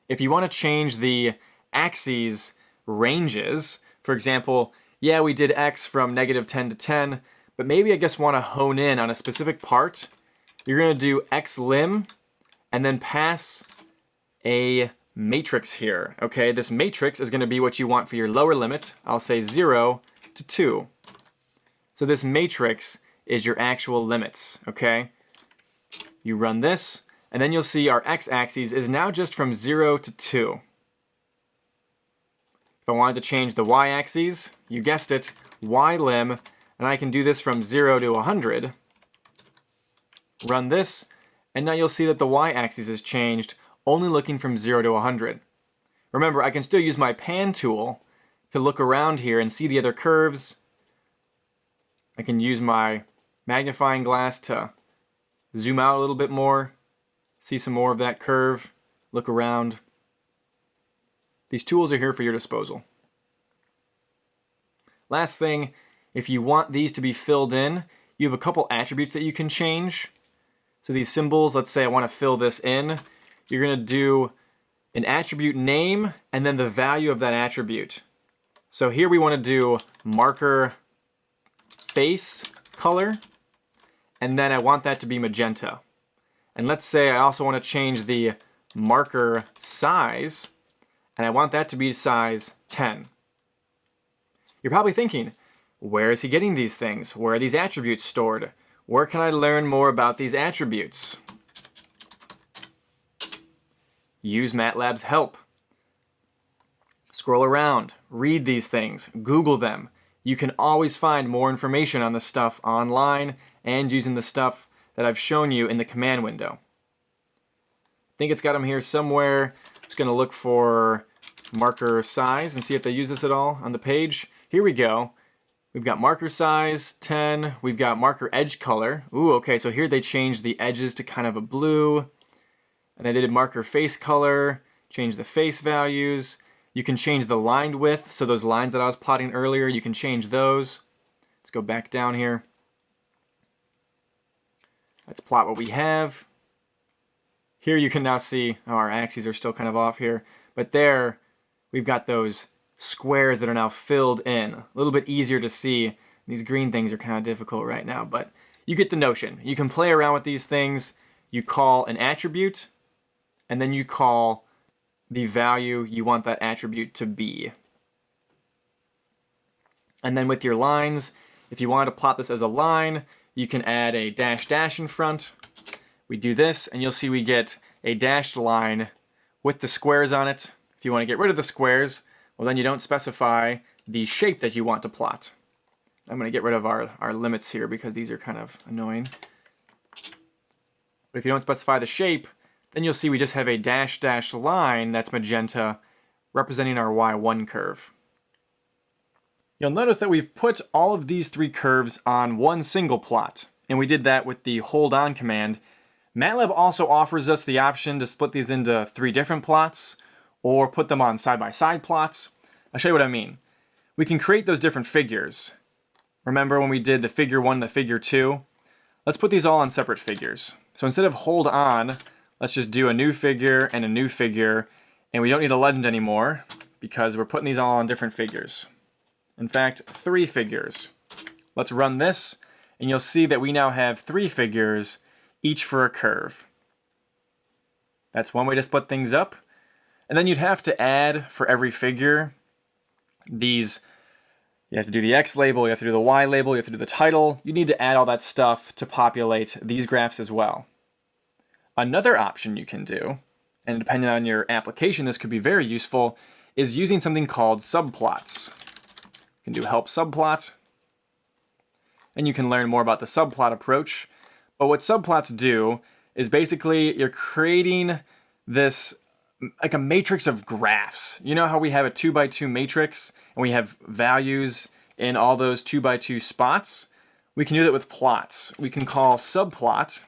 If you want to change the axes ranges, for example, yeah, we did x from negative 10 to 10, but maybe I just want to hone in on a specific part. You're going to do x lim and then pass a matrix here. Okay, this matrix is going to be what you want for your lower limit. I'll say 0 to 2. So this matrix is your actual limits, okay? You run this, and then you'll see our x-axis is now just from 0 to 2. If I wanted to change the y-axis, you guessed it, y-lim, and I can do this from 0 to 100. Run this, and now you'll see that the y-axis has changed, only looking from 0 to 100. Remember, I can still use my pan tool to look around here and see the other curves. I can use my magnifying glass to zoom out a little bit more, see some more of that curve, look around. These tools are here for your disposal. Last thing, if you want these to be filled in, you have a couple attributes that you can change. So these symbols, let's say I want to fill this in, you're going to do an attribute name and then the value of that attribute. So here we want to do marker face color and then I want that to be magenta. And let's say I also want to change the marker size, and I want that to be size 10. You're probably thinking, where is he getting these things? Where are these attributes stored? Where can I learn more about these attributes? Use MATLAB's help. Scroll around, read these things, Google them. You can always find more information on the stuff online and using the stuff that I've shown you in the command window. I think it's got them here somewhere. Just going to look for marker size and see if they use this at all on the page. Here we go. We've got marker size 10. We've got marker edge color. Ooh, okay, so here they changed the edges to kind of a blue. And then they did marker face color, change the face values. You can change the line width, so those lines that I was plotting earlier, you can change those. Let's go back down here. Let's plot what we have. Here you can now see, oh, our axes are still kind of off here, but there we've got those squares that are now filled in. A little bit easier to see. These green things are kind of difficult right now, but you get the notion. You can play around with these things. You call an attribute, and then you call the value you want that attribute to be. And then with your lines, if you want to plot this as a line, you can add a dash dash in front. We do this, and you'll see we get a dashed line with the squares on it. You want to get rid of the squares, well then you don't specify the shape that you want to plot. I'm going to get rid of our, our limits here because these are kind of annoying. But if you don't specify the shape, then you'll see we just have a dash dash line that's magenta representing our y1 curve. You'll notice that we've put all of these three curves on one single plot, and we did that with the hold on command. MATLAB also offers us the option to split these into three different plots, or put them on side-by-side -side plots. I'll show you what I mean. We can create those different figures. Remember when we did the figure 1 and the figure 2? Let's put these all on separate figures. So instead of hold on, let's just do a new figure and a new figure, and we don't need a legend anymore because we're putting these all on different figures. In fact, three figures. Let's run this, and you'll see that we now have three figures, each for a curve. That's one way to split things up. And then you'd have to add for every figure these, you have to do the X label, you have to do the Y label, you have to do the title. You need to add all that stuff to populate these graphs as well. Another option you can do, and depending on your application this could be very useful, is using something called subplots. You can do help subplot, and you can learn more about the subplot approach. But what subplots do is basically you're creating this like a matrix of graphs. You know how we have a 2 by 2 matrix and we have values in all those 2 by 2 spots? We can do that with plots. We can call subplot.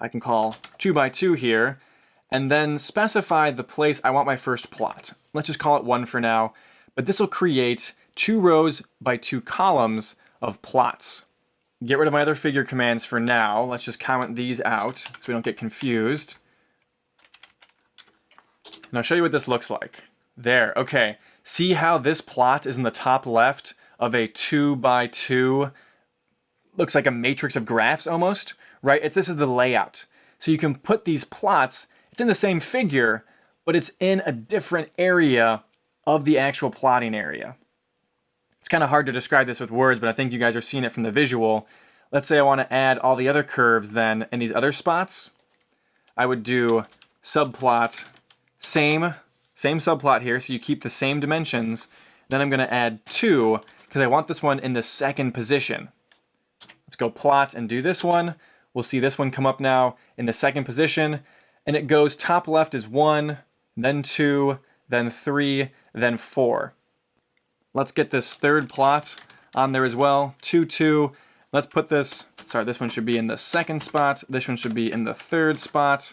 I can call 2 by 2 here and then specify the place I want my first plot. Let's just call it 1 for now, but this will create two rows by two columns of plots. Get rid of my other figure commands for now. Let's just comment these out so we don't get confused. And I'll show you what this looks like. There, okay. See how this plot is in the top left of a two by two, looks like a matrix of graphs almost, right? It's, this is the layout. So you can put these plots, it's in the same figure, but it's in a different area of the actual plotting area. It's kind of hard to describe this with words, but I think you guys are seeing it from the visual. Let's say I want to add all the other curves then in these other spots. I would do subplot same, same subplot here, so you keep the same dimensions. Then I'm going to add 2, because I want this one in the second position. Let's go plot and do this one. We'll see this one come up now in the second position, and it goes top left is 1, then 2, then 3, then 4. Let's get this third plot on there as well, 2, 2. Let's put this, sorry, this one should be in the second spot, this one should be in the third spot,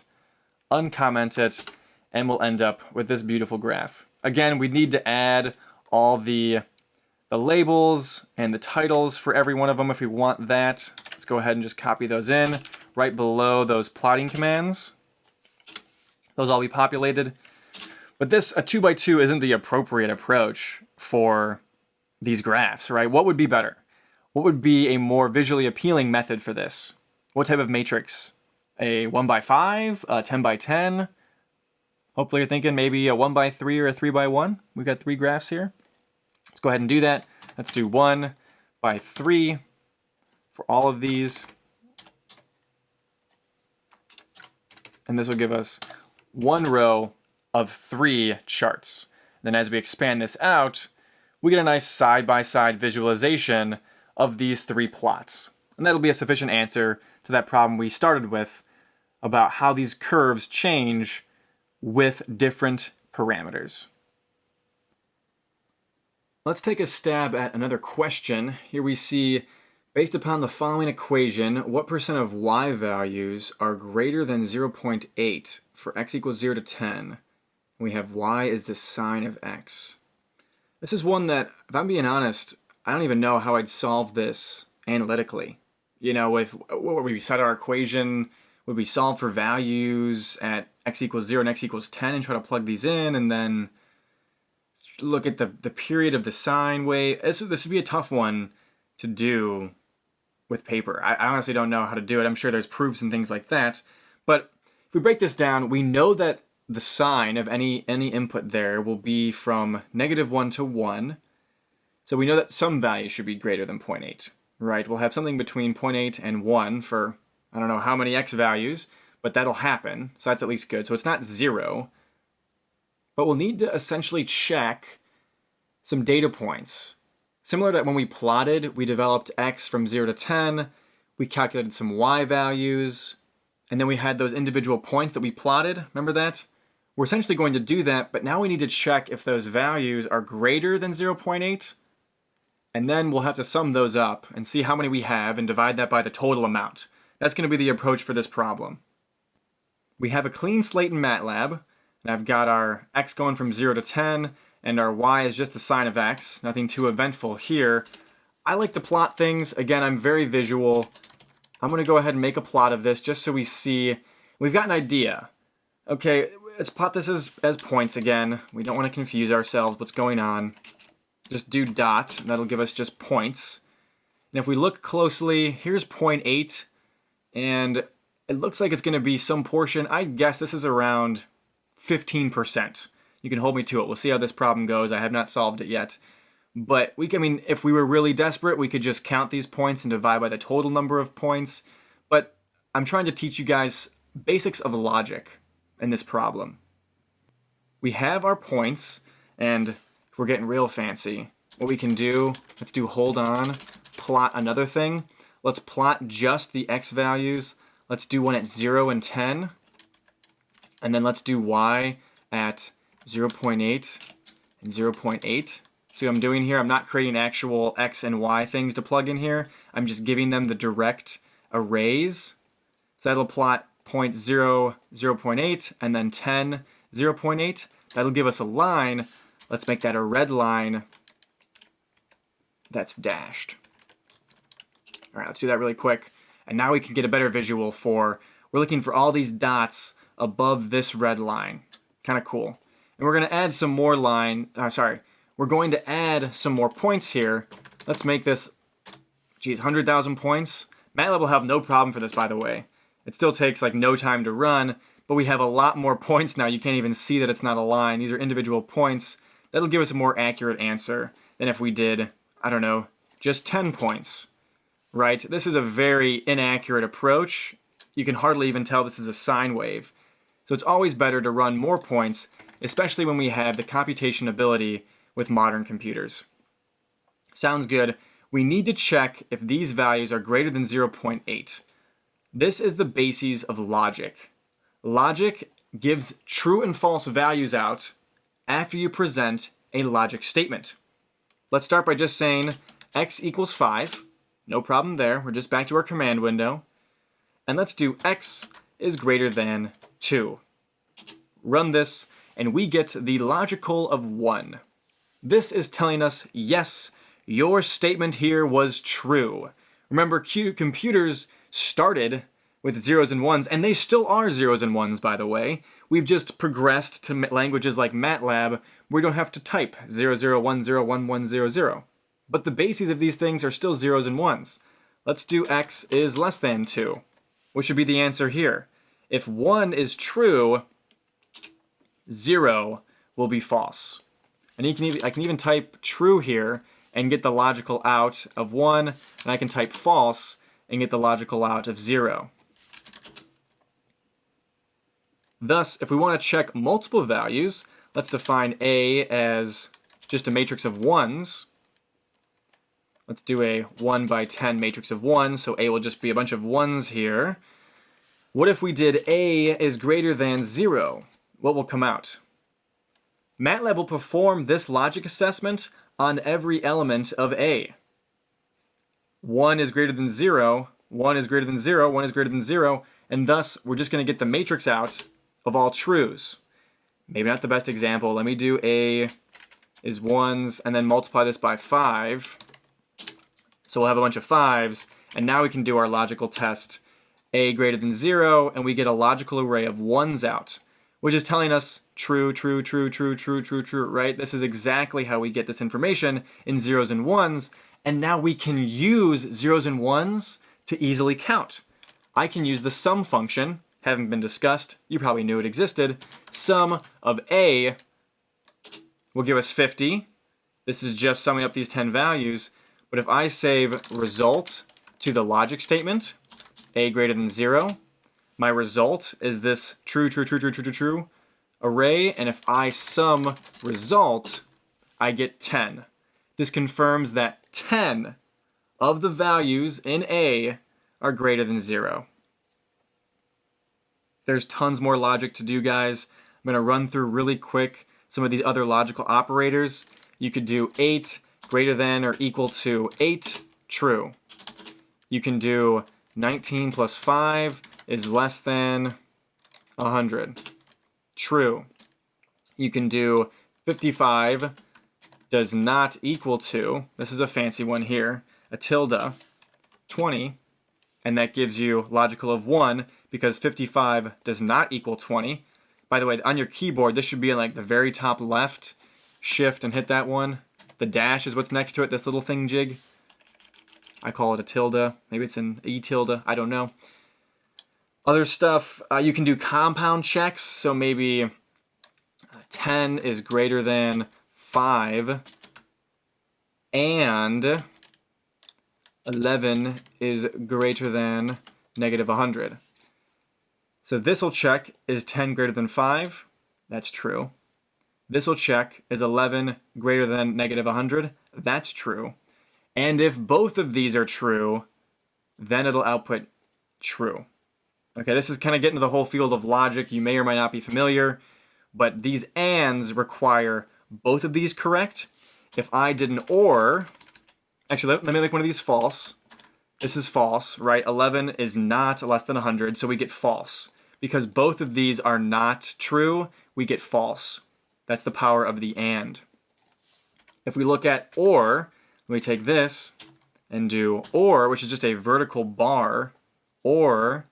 uncomment it, and we'll end up with this beautiful graph. Again, we need to add all the, the labels and the titles for every one of them if we want that. Let's go ahead and just copy those in right below those plotting commands. Those all be populated. But this, a 2 by 2 isn't the appropriate approach for these graphs, right? What would be better? What would be a more visually appealing method for this? What type of matrix? A 1 by 5 a 10 by 10 Hopefully you're thinking maybe a 1 by 3 or a 3 by one We've got three graphs here. Let's go ahead and do that. Let's do 1 by 3 for all of these. And this will give us one row of three charts. Then as we expand this out, we get a nice side-by-side -side visualization of these three plots. And that'll be a sufficient answer to that problem we started with about how these curves change with different parameters. Let's take a stab at another question. Here we see, based upon the following equation, what percent of y values are greater than 0.8 for x equals 0 to 10? We have y is the sine of x. This is one that, if I'm being honest, I don't even know how I'd solve this analytically. You know, with what we set our equation, would we solve for values at x equals 0 and x equals 10 and try to plug these in and then look at the, the period of the sine wave. This, this would be a tough one to do with paper. I, I honestly don't know how to do it. I'm sure there's proofs and things like that. But if we break this down, we know that the sine of any, any input there will be from negative 1 to 1. So we know that some value should be greater than 0.8, right? We'll have something between 0.8 and 1 for I don't know how many x values, but that'll happen. So that's at least good. So it's not 0. But we'll need to essentially check some data points. Similar to when we plotted, we developed x from 0 to 10, we calculated some y values, and then we had those individual points that we plotted. Remember that? We're essentially going to do that, but now we need to check if those values are greater than 0.8, and then we'll have to sum those up and see how many we have and divide that by the total amount. That's going to be the approach for this problem. We have a clean slate in MATLAB, and I've got our x going from 0 to 10, and our y is just the sine of x. Nothing too eventful here. I like to plot things. Again, I'm very visual. I'm going to go ahead and make a plot of this just so we see. We've got an idea. Okay, let's plot this as, as points again. We don't want to confuse ourselves. What's going on? Just do dot, that'll give us just points. And if we look closely, here's point 8, and it looks like it's going to be some portion. I guess this is around 15%. You can hold me to it. We'll see how this problem goes. I have not solved it yet. But we can, I mean, if we were really desperate, we could just count these points and divide by the total number of points. But I'm trying to teach you guys basics of logic in this problem. We have our points, and we're getting real fancy. What we can do, let's do hold on, plot another thing. Let's plot just the x values. Let's do one at 0 and 10. And then let's do y at 0 0.8 and 0 0.8. See what I'm doing here? I'm not creating actual x and y things to plug in here. I'm just giving them the direct arrays. So that'll plot 0, 0, 0 0.8 and then 10, 0 0.8. That'll give us a line. Let's make that a red line that's dashed. All right, let's do that really quick. And now we can get a better visual for, we're looking for all these dots above this red line. Kind of cool. And we're going to add some more line, uh, sorry, we're going to add some more points here. Let's make this, geez, 100,000 points. MATLAB will have no problem for this, by the way. It still takes like no time to run, but we have a lot more <laughs> points now. You can't even see that it's not a line. These are individual points. That'll give us a more accurate answer than if we did, I don't know, just 10 points, right? This is a very inaccurate approach. You can hardly even tell this is a sine wave. So it's always better to run more points, especially when we have the computation ability with modern computers. Sounds good. We need to check if these values are greater than 0.8. This is the basis of logic. Logic gives true and false values out after you present a logic statement. Let's start by just saying x equals 5. No problem there. We're just back to our command window. And let's do x is greater than 2. Run this, and we get the logical of 1. This is telling us, yes, your statement here was true. Remember, computers started with zeros and ones, and they still are zeros and ones, by the way. We've just progressed to languages like MATLAB, where we don't have to type 00101100. But the bases of these things are still zeros and ones. Let's do x is less than 2, which would be the answer here. If 1 is true, 0 will be false. And you can even, I can even type true here and get the logical out of 1, and I can type false and get the logical out of 0. Thus, if we want to check multiple values, let's define A as just a matrix of 1s. Let's do a 1 by 10 matrix of 1, so A will just be a bunch of 1s here. What if we did A is greater than 0? What will come out? MATLAB will perform this logic assessment on every element of A. 1 is greater than 0, 1 is greater than 0, 1 is greater than 0, and thus we're just going to get the matrix out of all trues. Maybe not the best example. Let me do A is 1s and then multiply this by 5. So we'll have a bunch of 5s, and now we can do our logical test A greater than 0, and we get a logical array of 1s out, which is telling us true, true, true, true, true, true, true, right? This is exactly how we get this information in zeros and ones, and now we can use zeros and ones to easily count. I can use the sum function, having been discussed, you probably knew it existed. Sum of A will give us 50. This is just summing up these 10 values, but if I save result to the logic statement, A greater than zero, my result is this true, true, true, true, true, true, true, array, and if I sum result, I get 10. This confirms that 10 of the values in A are greater than 0. There's tons more logic to do, guys. I'm going to run through really quick some of these other logical operators. You could do 8 greater than or equal to 8, true. You can do 19 plus 5 is less than 100 true. You can do 55 does not equal to, this is a fancy one here, a tilde, 20, and that gives you logical of 1 because 55 does not equal 20. By the way, on your keyboard, this should be like the very top left. Shift and hit that one. The dash is what's next to it, this little thing jig. I call it a tilde. Maybe it's an E tilde. I don't know. Other stuff, uh, you can do compound checks. So maybe uh, 10 is greater than 5 and 11 is greater than negative 100. So this will check, is 10 greater than 5? That's true. This will check, is 11 greater than negative 100? That's true. And if both of these are true, then it'll output true. Okay, this is kind of getting to the whole field of logic. You may or may not be familiar, but these ands require both of these correct. If I did an or, actually, let, let me make one of these false. This is false, right? 11 is not less than 100, so we get false. Because both of these are not true, we get false. That's the power of the and. If we look at or, we take this and do or, which is just a vertical bar, or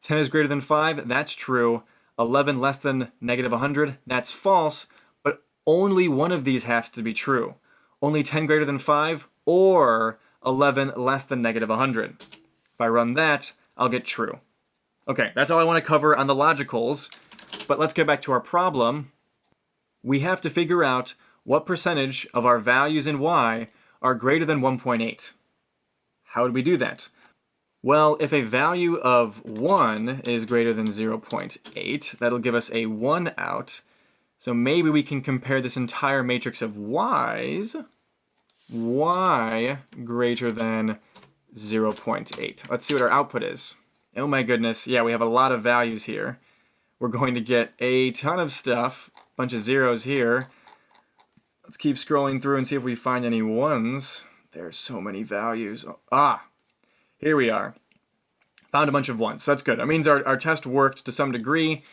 10 is greater than 5, that's true. 11 less than negative 100, that's false, but only one of these has to be true. Only 10 greater than 5 or 11 less than negative 100. If I run that, I'll get true. Okay, that's all I want to cover on the logicals, but let's get back to our problem. We have to figure out what percentage of our values in y are greater than 1.8. How would we do that? Well, if a value of 1 is greater than 0.8, that'll give us a 1 out. So maybe we can compare this entire matrix of y's, y greater than 0.8. Let's see what our output is. Oh my goodness, yeah, we have a lot of values here. We're going to get a ton of stuff, bunch of zeros here. Let's keep scrolling through and see if we find any ones. There's so many values. Ah, here we are. Found a bunch of ones. That's good. That means our, our test worked to some degree.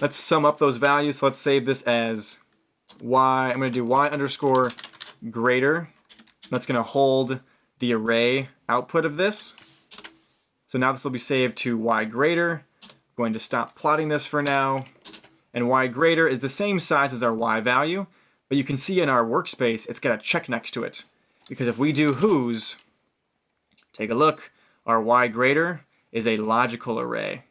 Let's sum up those values. Let's save this as y. I'm going to do y underscore greater. That's going to hold the array output of this. So now this will be saved to y greater. I'm going to stop plotting this for now. And y greater is the same size as our y value, but you can see in our workspace it's got a check next to it. Because if we do whos, take a look, our y greater is a logical array.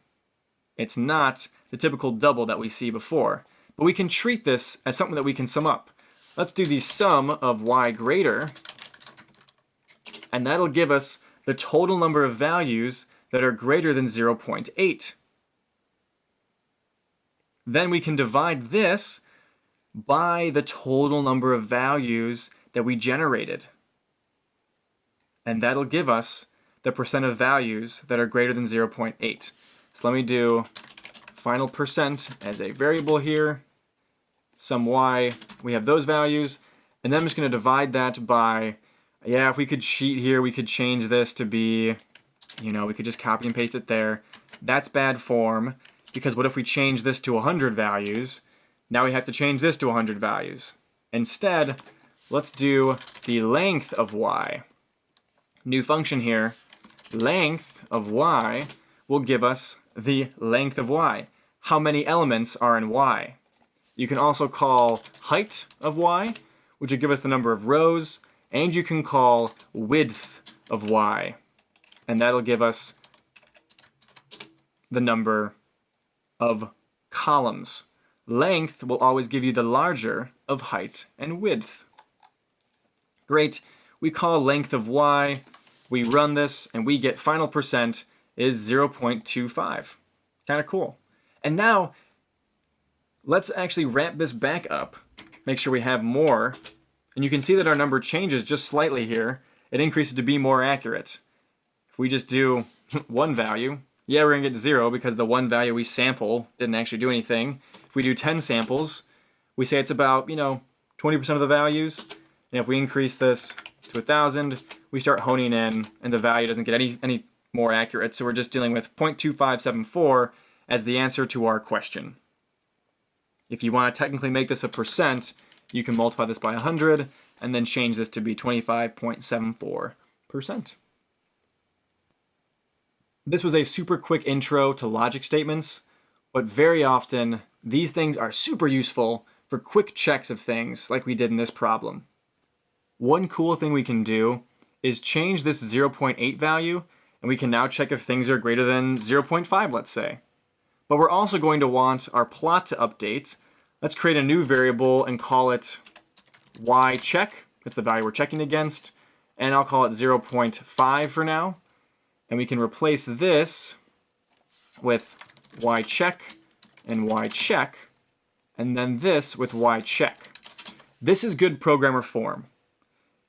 It's not the typical double that we see before. But we can treat this as something that we can sum up. Let's do the sum of y greater, and that'll give us the total number of values that are greater than 0.8. Then we can divide this by the total number of values that we generated. And that'll give us the percent of values that are greater than 0.8. So let me do final percent as a variable here, some y, we have those values, and then I'm just going to divide that by, yeah, if we could cheat here, we could change this to be, you know, we could just copy and paste it there. That's bad form, because what if we change this to 100 values? Now we have to change this to 100 values. Instead, let's do the length of y. New function here, length of y will give us the length of y. How many elements are in y? You can also call height of y, which would give us the number of rows, and you can call width of y, and that'll give us the number of columns. Length will always give you the larger of height and width. Great, we call length of y, we run this, and we get final percent is 0.25. Kind of cool. And now, let's actually ramp this back up, make sure we have more, and you can see that our number changes just slightly here. It increases to be more accurate. If we just do <laughs> one value, yeah, we're gonna get zero because the one value we sample didn't actually do anything. If we do 10 samples, we say it's about, you know, 20% of the values. And if we increase this to a 1,000, we start honing in and the value doesn't get any, any more accurate. So we're just dealing with 0.2574 as the answer to our question. If you want to technically make this a percent, you can multiply this by 100 and then change this to be 25.74%. This was a super quick intro to logic statements, but very often these things are super useful for quick checks of things like we did in this problem. One cool thing we can do is change this 0.8 value and we can now check if things are greater than 0.5 let's say. But we're also going to want our plot to update. Let's create a new variable and call it y check. That's the value we're checking against. And I'll call it 0.5 for now. And we can replace this with y check and y check, and then this with y check. This is good programmer form.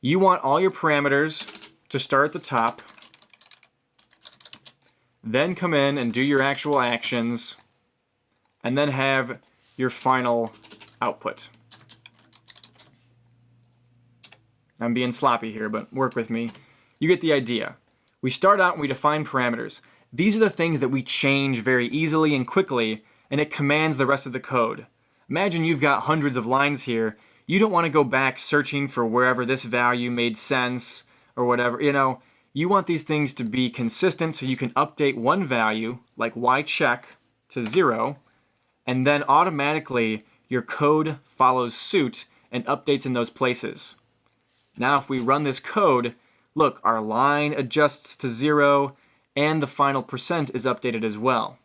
You want all your parameters to start at the top then come in and do your actual actions, and then have your final output. I'm being sloppy here, but work with me. You get the idea. We start out and we define parameters. These are the things that we change very easily and quickly, and it commands the rest of the code. Imagine you've got hundreds of lines here. You don't want to go back searching for wherever this value made sense or whatever. You know, you want these things to be consistent so you can update one value, like y check, to zero, and then automatically your code follows suit and updates in those places. Now if we run this code, look, our line adjusts to zero and the final percent is updated as well.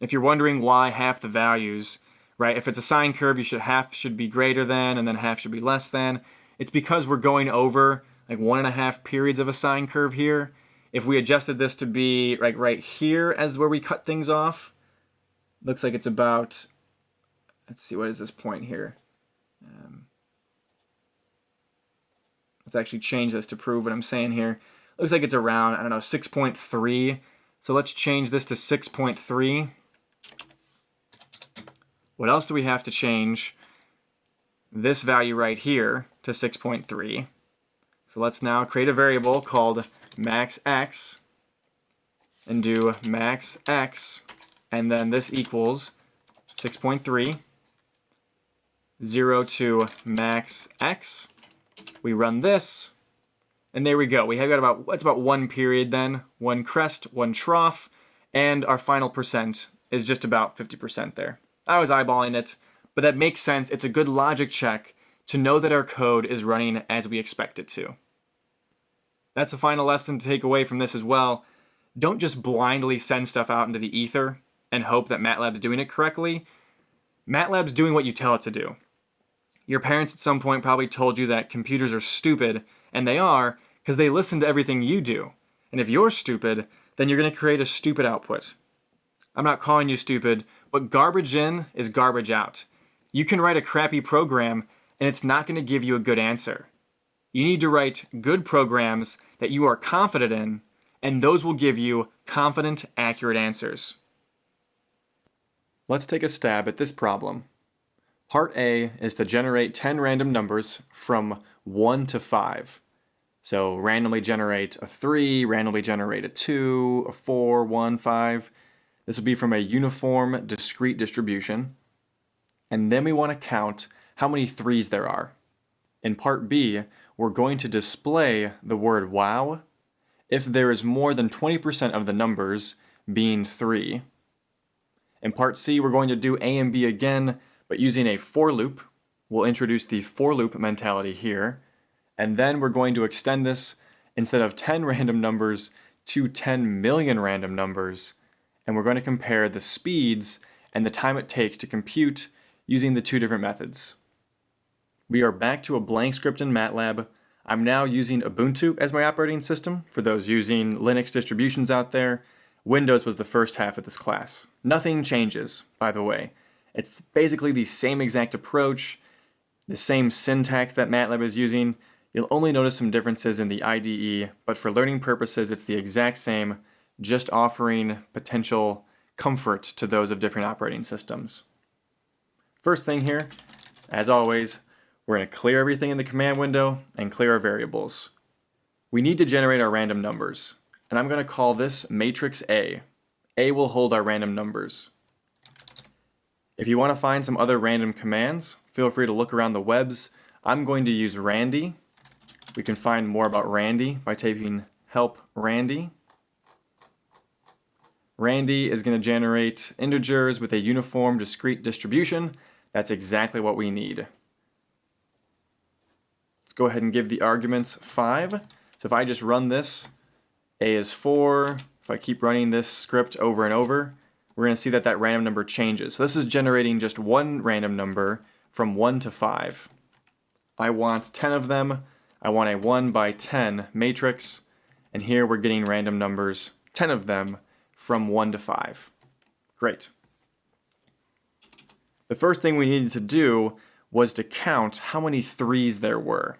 If you're wondering why half the values, right, if it's a sine curve, you should half should be greater than and then half should be less than. It's because we're going over like one and a half periods of a sine curve here. If we adjusted this to be like right here as where we cut things off, looks like it's about, let's see, what is this point here? Um, let's actually change this to prove what I'm saying here. Looks like it's around, I don't know, 6.3. So let's change this to 6.3. What else do we have to change? This value right here to 6.3. So let's now create a variable called max x and do max x and then this equals 6.3 0 to max x. We run this and there we go. We have got about, that's about one period then, one crest, one trough, and our final percent is just about 50% there. I was eyeballing it, but that makes sense. It's a good logic check to know that our code is running as we expect it to. That's the final lesson to take away from this as well. Don't just blindly send stuff out into the ether and hope that MATLAB's doing it correctly. MATLAB's doing what you tell it to do. Your parents at some point probably told you that computers are stupid, and they are, because they listen to everything you do. And if you're stupid, then you're going to create a stupid output. I'm not calling you stupid, but garbage in is garbage out. You can write a crappy program, and it's not going to give you a good answer. You need to write good programs that you are confident in, and those will give you confident, accurate answers. Let's take a stab at this problem. Part A is to generate 10 random numbers from 1 to 5. So randomly generate a 3, randomly generate a 2, a 4, 1, 5. This will be from a uniform discrete distribution. And then we want to count how many 3's there are. In part B, we're going to display the word wow if there is more than 20% of the numbers being 3. In part C, we're going to do A and B again, but using a for loop. We'll introduce the for loop mentality here. And then we're going to extend this instead of 10 <laughs> random numbers to 10 million random numbers. And we're going to compare the speeds and the time it takes to compute using the two different methods. We are back to a blank script in MATLAB. I'm now using Ubuntu as my operating system for those using Linux distributions out there. Windows was the first half of this class. Nothing changes, by the way. It's basically the same exact approach, the same syntax that MATLAB is using, You'll only notice some differences in the IDE, but for learning purposes, it's the exact same, just offering potential comfort to those of different operating systems. First thing here, as always, we're going to clear everything in the command window and clear our variables. We need to generate our random numbers, and I'm going to call this matrix A. A will hold our random numbers. If you want to find some other random commands, feel free to look around the webs. I'm going to use randi we can find more about randi by typing help randi. randi is going to generate integers with a uniform discrete distribution. That's exactly what we need. Let's go ahead and give the arguments 5. So if I just run this, A is 4. If I keep running this script over and over, we're going to see that that random number changes. So this is generating just one random number from 1 to 5. I want 10 of them. I want a 1 by 10 matrix, and here we're getting random numbers, 10 of them, from 1 to 5. Great. The first thing we needed to do was to count how many 3's there were.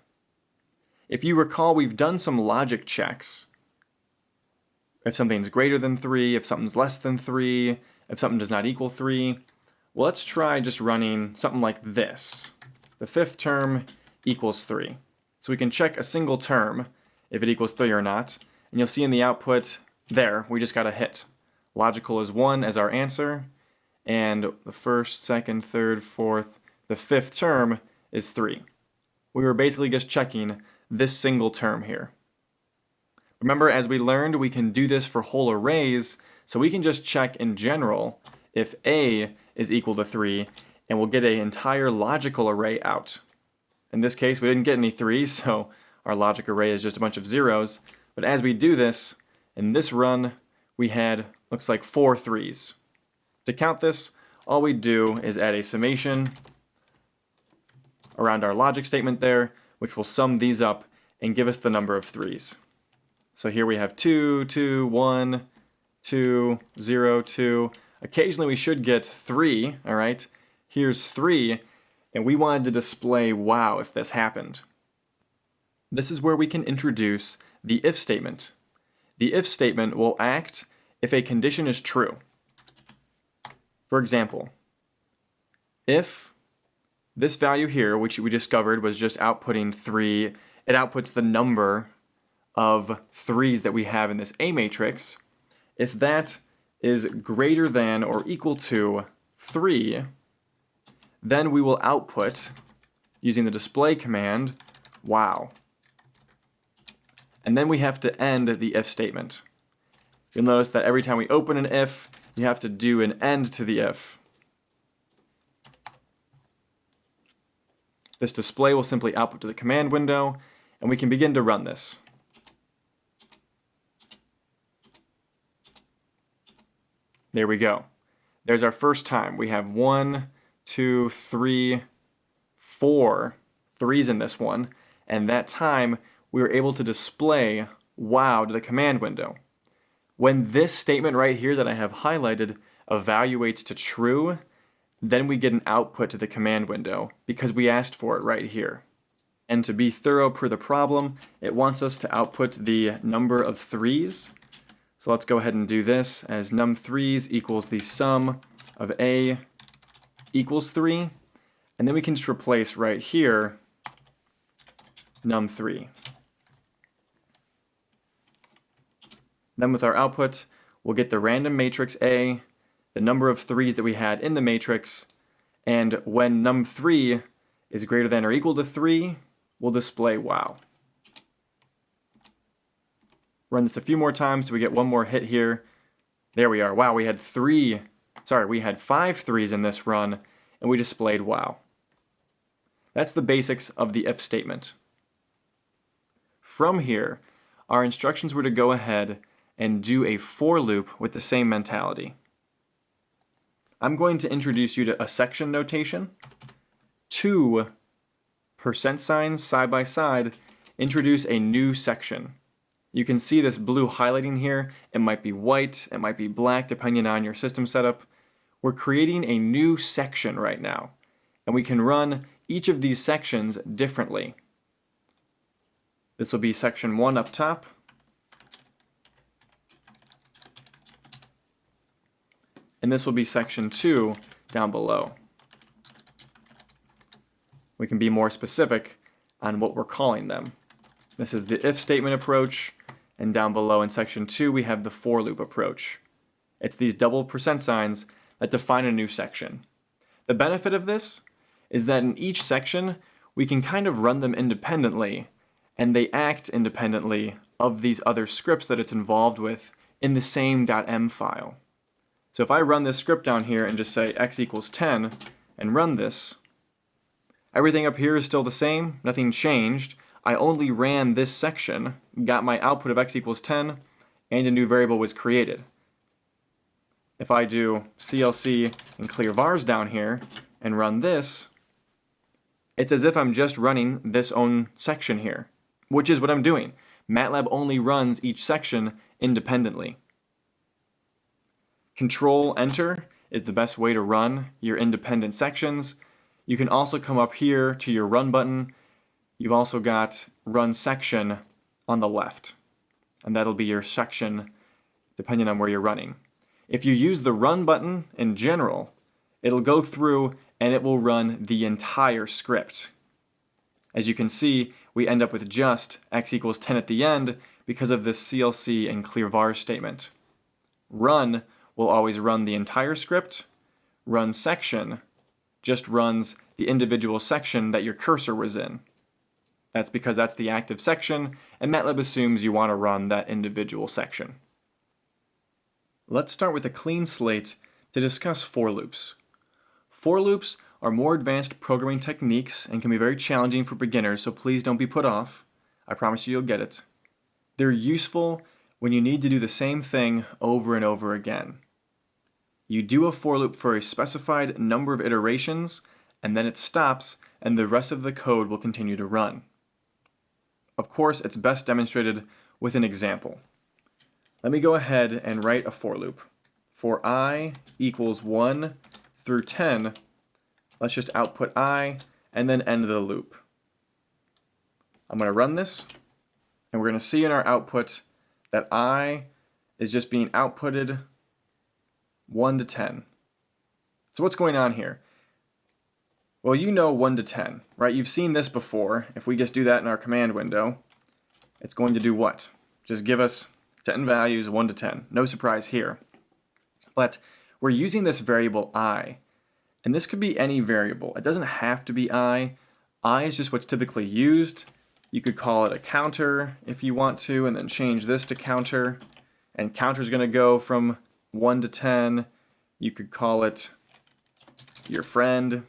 If you recall, we've done some logic checks. If something's greater than 3, if something's less than 3, if something does not equal 3. Well, let's try just running something like this. The fifth term equals 3. So we can check a single term if it equals 3 or not. And you'll see in the output there, we just got a hit. Logical is 1 as our answer, and the first, second, third, fourth, the fifth term is 3. We were basically just checking this single term here. Remember, as we learned, we can do this for whole arrays, so we can just check in general if A is equal to 3, and we'll get an entire logical array out. In this case, we didn't get any threes, <laughs> so our logic array is just a bunch of zeros. But as we do this, in this run, we had, looks like four threes. To count this, all we do is add a summation around our logic statement there, which will sum these up and give us the number of threes. So here we have 2, 2, 1, 2, 0, 2. Occasionally we should get 3, all right? Here's 3, and we wanted to display wow if this happened. This is where we can introduce the if statement. The if statement will act if a condition is true. For example, if this value here, which we discovered was just outputting 3, it outputs the number of 3's that we have in this A matrix. If that is greater than or equal to 3, then we will output, using the display command, wow. And then we have to end the if statement. You'll notice that every time we open an if, you have to do an end to the if. This display will simply output to the command window, and we can begin to run this. There we go. There's our first time. We have one, two, three, four threes in this one, and that time we were able to display wow to the command window. When this statement right here that I have highlighted evaluates to true, then we get an output to the command window because we asked for it right here. And to be thorough per the problem, it wants us to output the number of threes. So let's go ahead and do this as num3s equals the sum of a equals 3. And then we can just replace right here num3. Then with our output, we'll get the random matrix A, the number of 3's that we had in the matrix, and when num3 is greater than or equal to 3, we'll display wow. Run this a few more times so we get one more hit here. There we are. Wow, we had three, sorry, we had five threes in this run, and we displayed wow. That's the basics of the if statement. From here, our instructions were to go ahead and do a for loop with the same mentality. I'm going to introduce you to a section notation, two percent signs side by side, introduce a new section. You can see this blue highlighting here. It might be white, it might be black, depending on your system setup. We're creating a new section right now, and we can run each of these sections differently. This will be section one up top, and this will be section 2 down below. We can be more specific on what we're calling them. This is the if statement approach, and down below in section 2 we have the for loop approach. It's these double percent signs that define a new section. The benefit of this is that in each section we can kind of run them independently and they act independently of these other scripts that it's involved with in the same .m file. So if I run this script down here and just say x equals 10 and run this, everything up here is still the same, nothing changed. I only ran this section, got my output of x equals 10, and a new variable was created. If I do CLC and clear vars down here and run this, it's as if I'm just running this own section here, which is what I'm doing. MATLAB only runs each section independently. Control Enter is the best way to run your independent sections. You can also come up here to your Run button. You've also got Run Section on the left, and that'll be your section depending on where you're running. If you use the Run button in general, it'll go through and it will run the entire script. As you can see, we end up with just x equals 10 at the end because of this CLC and clear var statement. Run will always run the entire script. Run section just runs the individual section that your cursor was in. That's because that's the active section, and MATLAB assumes you want to run that individual section. Let's start with a clean slate to discuss for loops. For loops are more advanced programming techniques and can be very challenging for beginners, so please don't be put off. I promise you you'll get it. They're useful when you need to do the same thing over and over again. You do a for loop for a specified number of iterations, and then it stops, and the rest of the code will continue to run. Of course, it's best demonstrated with an example. Let me go ahead and write a for loop. For i equals 1 through 10, let's just output i, and then end the loop. I'm going to run this, and we're going to see in our output that i is just being outputted 1 to 10. So what's going on here? Well, you know 1 to 10, right? You've seen this before. If we just do that in our command window, it's going to do what? Just give us 10 values, 1 to 10. No surprise here. But we're using this variable i, and this could be any variable. It doesn't have to be i. i is just what's typically used. You could call it a counter if you want to, and then change this to counter. And counter is going to go from 1 to 10. You could call it your friend,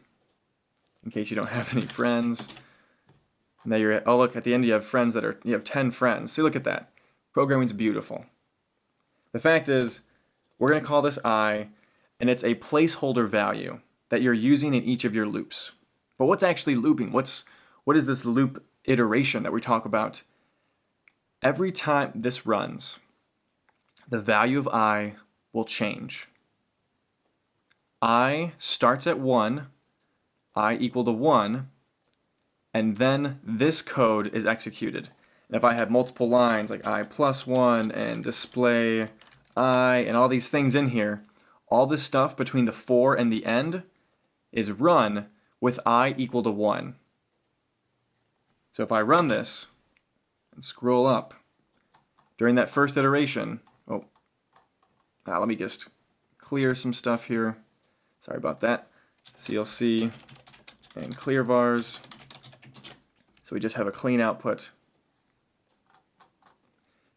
in case you don't <laughs> have any friends. Now you're at, oh look, at the end you have friends that are, you have 10 friends. See, look at that. Programming's beautiful. The fact is, we're going to call this i, and it's a placeholder value that you're using in each of your loops. But what's actually looping? What's what is this loop iteration that we talk about? Every time this runs, the value of i will change. i starts at 1, i equal to 1, and then this code is executed. And if I have multiple lines like i plus 1 and display i and all these things in here, all this stuff between the 4 and the end is run with i equal to 1. So if I run this and scroll up, during that first iteration, oh, ah, let me just clear some stuff here. Sorry about that. CLC and clear vars. So we just have a clean output.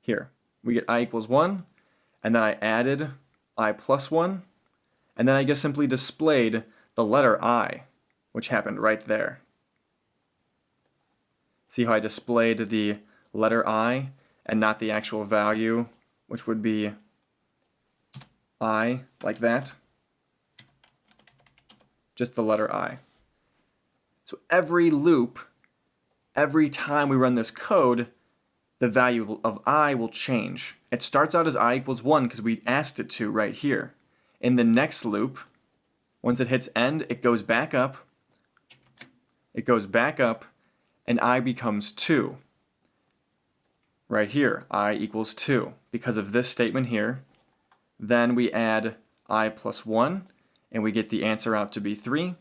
Here, we get i equals 1, and then I added i plus 1, and then I just simply displayed the letter i, which happened right there. See how I displayed the letter i and not the actual value, which would be i, like that? Just the letter i. So every loop every time we run this code, the value of i will change. It starts out as i equals 1 because we asked it to right here. In the next loop, once it hits end, it goes back up, it goes back up, and i becomes 2. Right here, i equals 2 because of this statement here. Then we add i plus 1, and we get the answer out to be 3.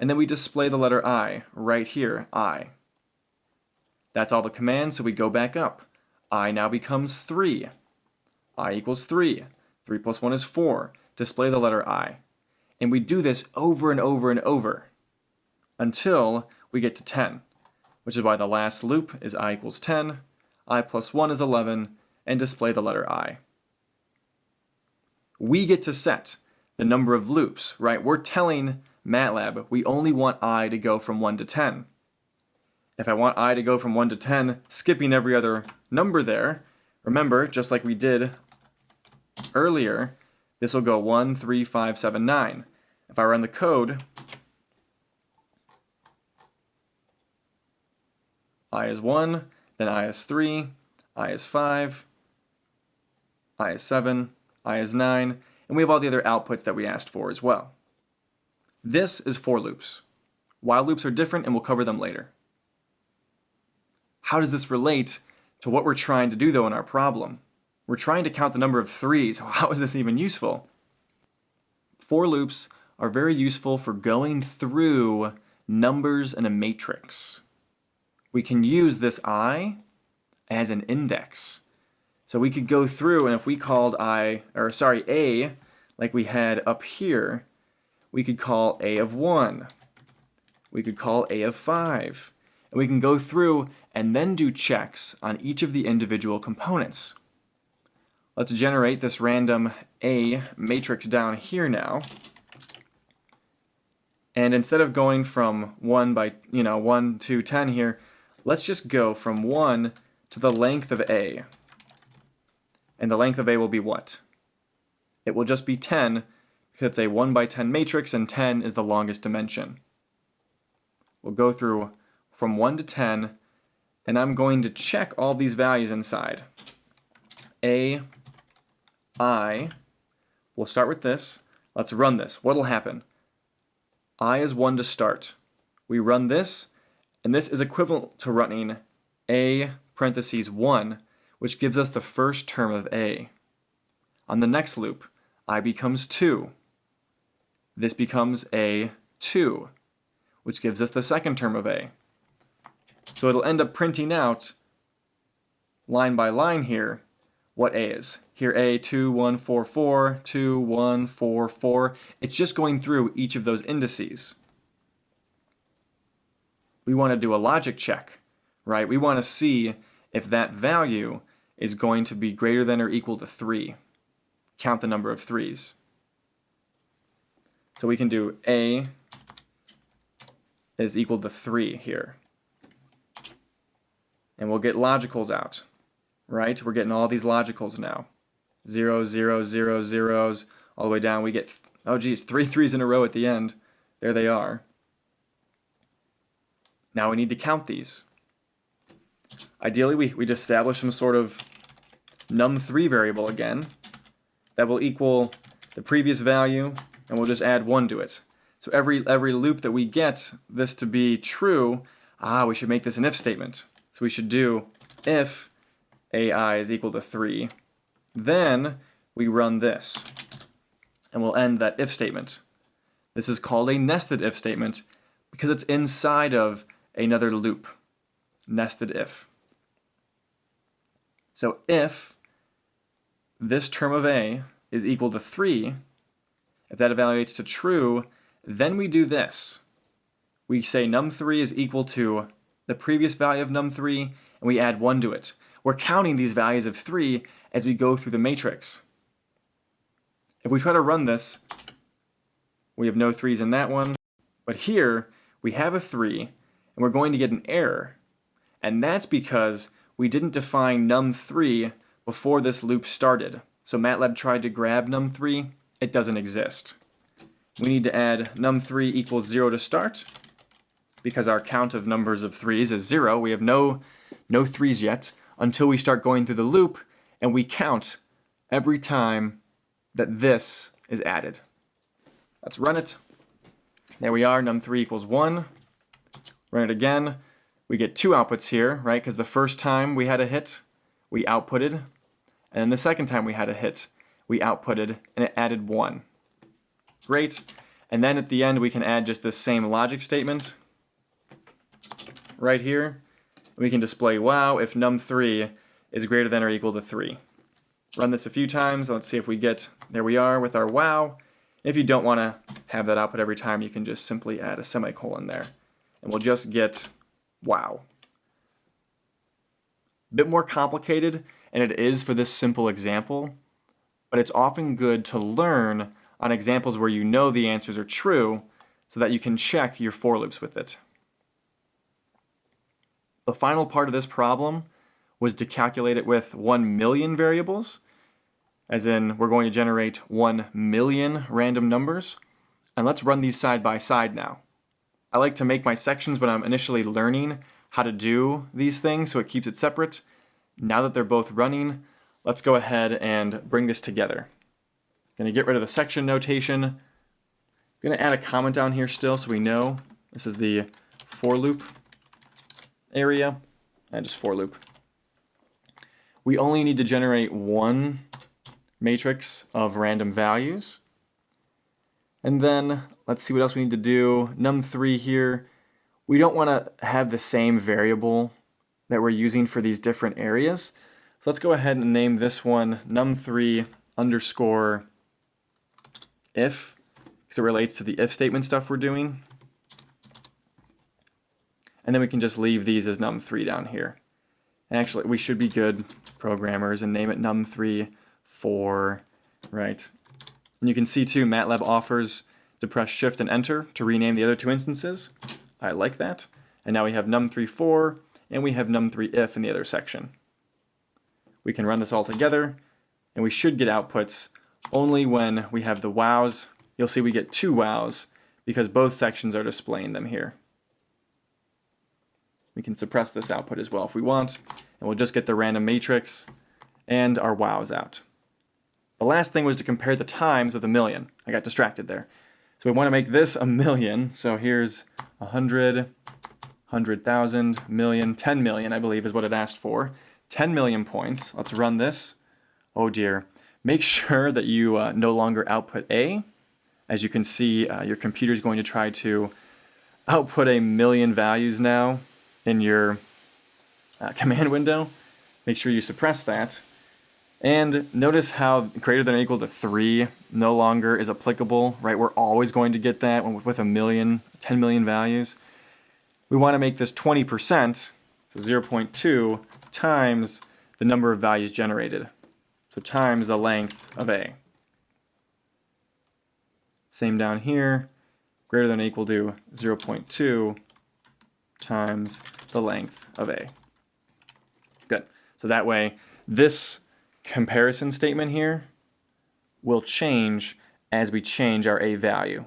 And then we display the letter i right here, i. That's all the commands, so we go back up. i now becomes 3. i equals 3. 3 plus 1 is 4. Display the letter i. And we do this over and over and over until we get to 10, which is why the last loop is i equals 10, i plus 1 is 11, and display the letter i. We get to set the number of loops, right? We're telling MATLAB we only want i to go from 1 to 10. If I want i to go from 1 to 10, skipping every other number there, remember, just like we did earlier, this will go 1, 3, 5, 7, 9. If I run the code, i is 1, then i is 3, i is 5, i is 7, i is 9, and we have all the other outputs that we asked for as well. This is for loops. While loops are different, and we'll cover them later. How does this relate to what we're trying to do though in our problem? We're trying to count the number of threes. <laughs> How is this even useful? For loops are very useful for going through numbers in a matrix. We can use this i as an index. So we could go through and if we called i, or sorry, a, like we had up here, we could call a of 1. We could call a of 5. And we can go through and then do checks on each of the individual components. Let's generate this random A matrix down here now. And instead of going from 1 by, you know, 1 to 10 here, let's just go from 1 to the length of A. And the length of A will be what? It will just be 10 because it's a 1 by 10 matrix and 10 is the longest dimension. We'll go through from 1 to 10, and I'm going to check all these values inside. A, I, we'll start with this. Let's run this. What'll happen? I is 1 to start. We run this, and this is equivalent to running A parentheses 1, which gives us the first term of A. On the next loop, I becomes 2. This becomes A 2, which gives us the second term of A. So it'll end up printing out line by line here what A is. Here A, 2, 1, 4, 4, 2, 1, 4, 4. It's just going through each of those indices. We want to do a logic check, right? We want to see if that value is going to be greater than or equal to 3. Count the number of 3's. So we can do A is equal to 3 here. And we'll get logicals out, right? We're getting all these logicals now. Zero, zero, zero, zeros, all the way down. We get, oh geez, three threes in a row at the end. There they are. Now we need to count these. Ideally, we, we'd establish some sort of num3 variable again that will equal the previous value, and we'll just add 1 to it. So every, every loop that we get this to be true, ah, we should make this an if statement. So we should do if ai is equal to 3, then we run this, and we'll end that if statement. This is called a nested if statement because it's inside of another loop, nested if. So if this term of a is equal to 3, if that evaluates to true, then we do this. We say num3 is equal to the previous value of num3, and we add 1 to it. We're counting these values of 3 as we go through the matrix. If we try to run this, we have no 3's in that one, but here we have a 3, and we're going to get an error. And that's because we didn't define num3 before this loop started. So MATLAB tried to grab num3, it doesn't exist. We need to add num3 equals 0 to start, because our count of numbers of 3's is 0. We have no, no 3's yet until we start going through the loop and we count every time that this is added. Let's run it. There we are, num3 equals 1. Run it again. We get two outputs here, right? Because the first time we had a hit, we outputted. And the second time we had a hit, we outputted, and it added 1. Great. And then at the end, we can add just this same logic statement right here. We can display wow if num3 is greater than or equal to 3. Run this a few times. Let's see if we get, there we are with our wow. If you don't want to have that output every time, you can just simply add a semicolon there. And we'll just get wow. Bit more complicated, and it is for this simple example, but it's often good to learn on examples where you know the answers are true so that you can check your for loops with it. The final part of this problem was to calculate it with 1 million variables, as in we're going to generate 1 million random numbers. And let's run these side by side now. I like to make my sections when I'm initially learning how to do these things so it keeps it separate. Now that they're both running, let's go ahead and bring this together. I'm going to get rid of the section notation. I'm going to add a comment down here still so we know this is the for loop area and just for loop. We only need to generate one matrix of random values. And then let's see what else we need to do. num3 here, we don't want to have the same variable that we're using for these different areas. So let's go ahead and name this one num3 underscore if, because it relates to the if statement stuff we're doing. And then we can just leave these as num3 down here. And actually, we should be good programmers and name it num3 4, right? And you can see too, MATLAB offers to press Shift and Enter to rename the other two instances. I like that. And now we have num3 and we have num3 if in the other section. We can run this all together and we should get outputs only when we have the wows. You'll see we get two wows because both sections are displaying them here. We can suppress this output as well if we want, and we'll just get the random matrix and our wows out. The last thing was to compare the times with a million. I got distracted there. So we want to make this a million. So here's 100, 100,000, million, 10 million, I believe is what it asked for. 10 million points. Let's run this. Oh dear. Make <laughs> sure that you uh, no longer output A. As you can see, uh, your computer is going to try to output a million values now in your uh, <laughs> command window. Make sure you suppress that. And notice how greater than or equal to 3 no longer is applicable, right? We're always going to get that with a million, 10 million values. We want to make this 20%, so 0.2 times the number of values generated. So times the length of A. Same down here, greater than or equal to 0.2 times the length of A. Good. So that way, this comparison statement here will change as we change our A value.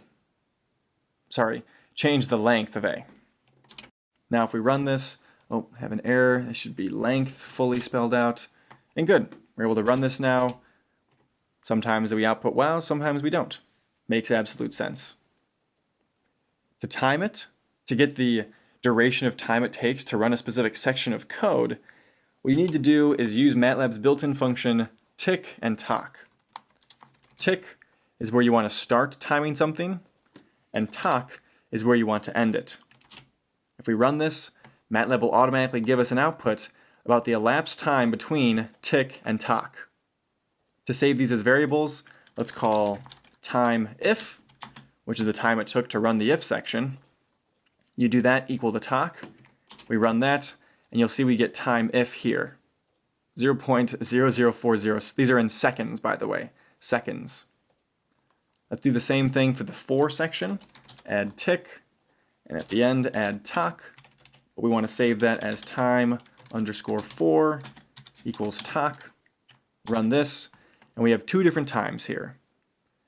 Sorry, change the length of A. Now if we run this, oh, have an error. It should be length fully spelled out. And good, we're able to run this now. Sometimes we output wow, sometimes we don't. Makes absolute sense. To time it, to get the duration of time it takes to run a specific section of code, what you need to do is use MATLAB's built-in function tic and toc. Tic is where you want to start timing something, and toc is where you want to end it. If we run this, MATLAB will automatically give us an output about the elapsed time between tic and toc. To save these as variables, let's call time if, which is the time it took to run the if section. You do that equal to toc. We run that, and you'll see we get time if here. 0.0040. These are in seconds, by the way. Seconds. Let's do the same thing for the for section. Add tic, and at the end add toc. But we want to save that as time underscore 4 equals toc. Run this, and we have two different times here.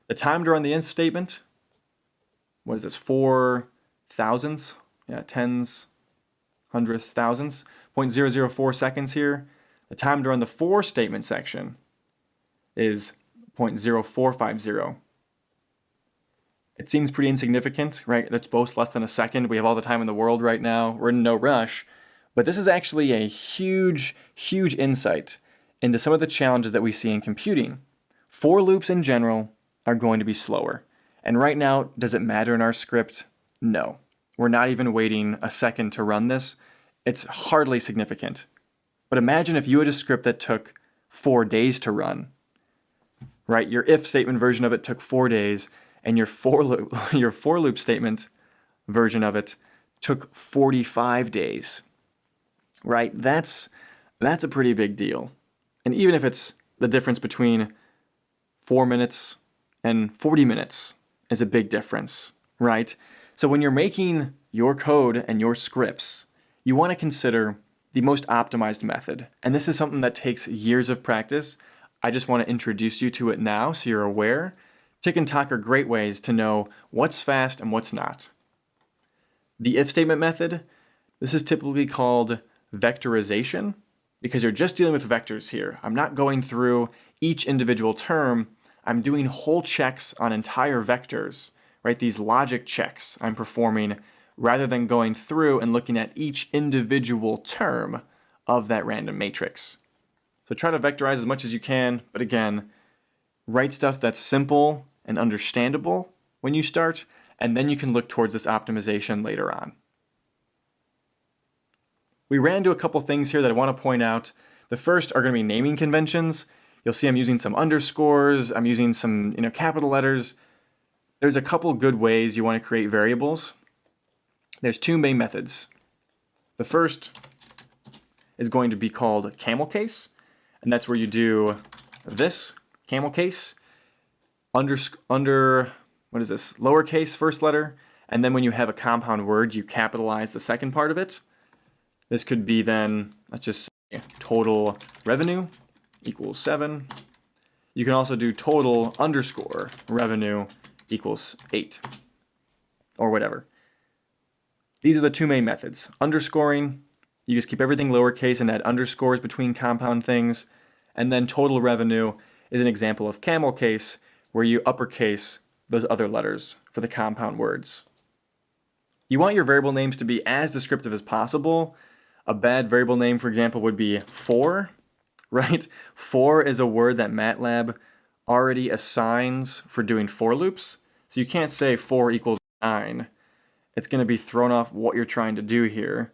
The time to run the if statement, what is this, four thousandths? Yeah, tens, hundredths, thousandths, 0.004 seconds here. The time to run the for statement section is 0.0450. It seems pretty insignificant, right? That's both less than a second. We have all the time in the world right now. We're in no rush. But this is actually a huge, huge insight into some of the challenges that we see in computing. For loops in general are going to be slower. And right now, does it matter in our script? No. We're not even waiting a second to run this. It's hardly significant. But imagine if you had a script that took four days to run, right? Your if statement version of it took four days, and your for loop, <laughs> your for loop statement version of it took 45 days, right? That's, that's a pretty big deal. And even if it's the difference between four minutes and 40 minutes is a big difference, right? So when you're making your code and your scripts, you want to consider the most optimized method. And this is something that takes years of practice. I just want to introduce you to it now so you're aware. Tic and toc are great ways to know what's fast and what's not. The if statement method, this is typically called vectorization because you're just dealing with vectors here. I'm not going through each individual term I'm doing whole checks on entire vectors, right? These logic checks I'm performing rather than going through and looking at each individual term of that random matrix. So try to vectorize as much as you can, but again, write stuff that's simple and understandable when you start, and then you can look towards this optimization later on. We ran into a couple things here that I want to point out. The first are going to be naming conventions. You'll see I'm using some underscores, I'm using some you know capital letters. There's a couple good ways you want to create variables. There's two main methods. The first is going to be called camel case, and that's where you do this, camel case, under, under what is this, lowercase first letter, and then when you have a compound word, you capitalize the second part of it. This could be then, let's just say, total revenue, equals 7. You can also do total underscore revenue equals 8 or whatever. These are the two main methods. Underscoring, you just keep everything lowercase and add underscores between compound things. And then total revenue is an example of camel case where you uppercase those other letters for the compound words. You want your variable names to be as descriptive as possible. A bad variable name, for example, would be for, <laughs> right? For is a word that MATLAB already assigns for doing for loops. So you can't say for equals 9. It's going to be thrown off what you're trying to do here.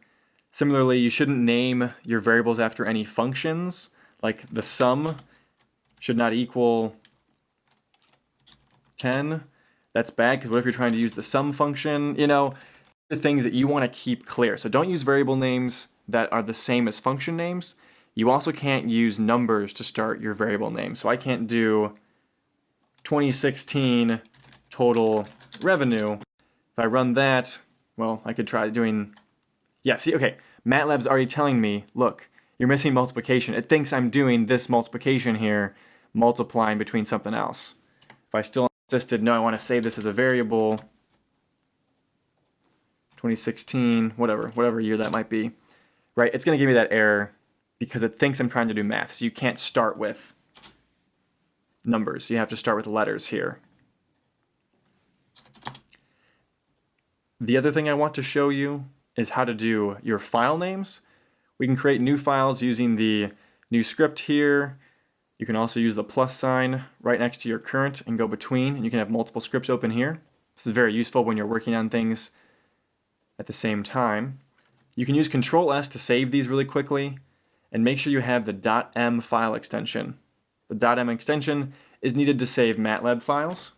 Similarly, you shouldn't name your variables after any functions, like the sum should not equal 10. That's bad because what if you're trying to use the sum function? You know, the things that you want to keep clear. So don't use variable names that are the same as function names. You also can't use numbers to start your variable name. So I can't do 2016 total revenue. If I run that, well, I could try doing Yeah, see, okay, MATLAB's already telling me, look, you're missing multiplication. It thinks I'm doing this multiplication here, multiplying between something else. If I still insisted, no, I want to save this as a variable, 2016, whatever, whatever year that might be, right? It's going to give me that error because it thinks I'm trying to do math. So you can't start with numbers. You have to start with letters here. The other thing I want to show you is how to do your file names. We can create new files using the new script here. You can also use the plus sign right next to your current and go between, and you can have multiple scripts open here. This is very useful when you're working on things at the same time. You can use Control S to save these really quickly, and make sure you have the .m file extension. The .m extension is needed to save MATLAB files.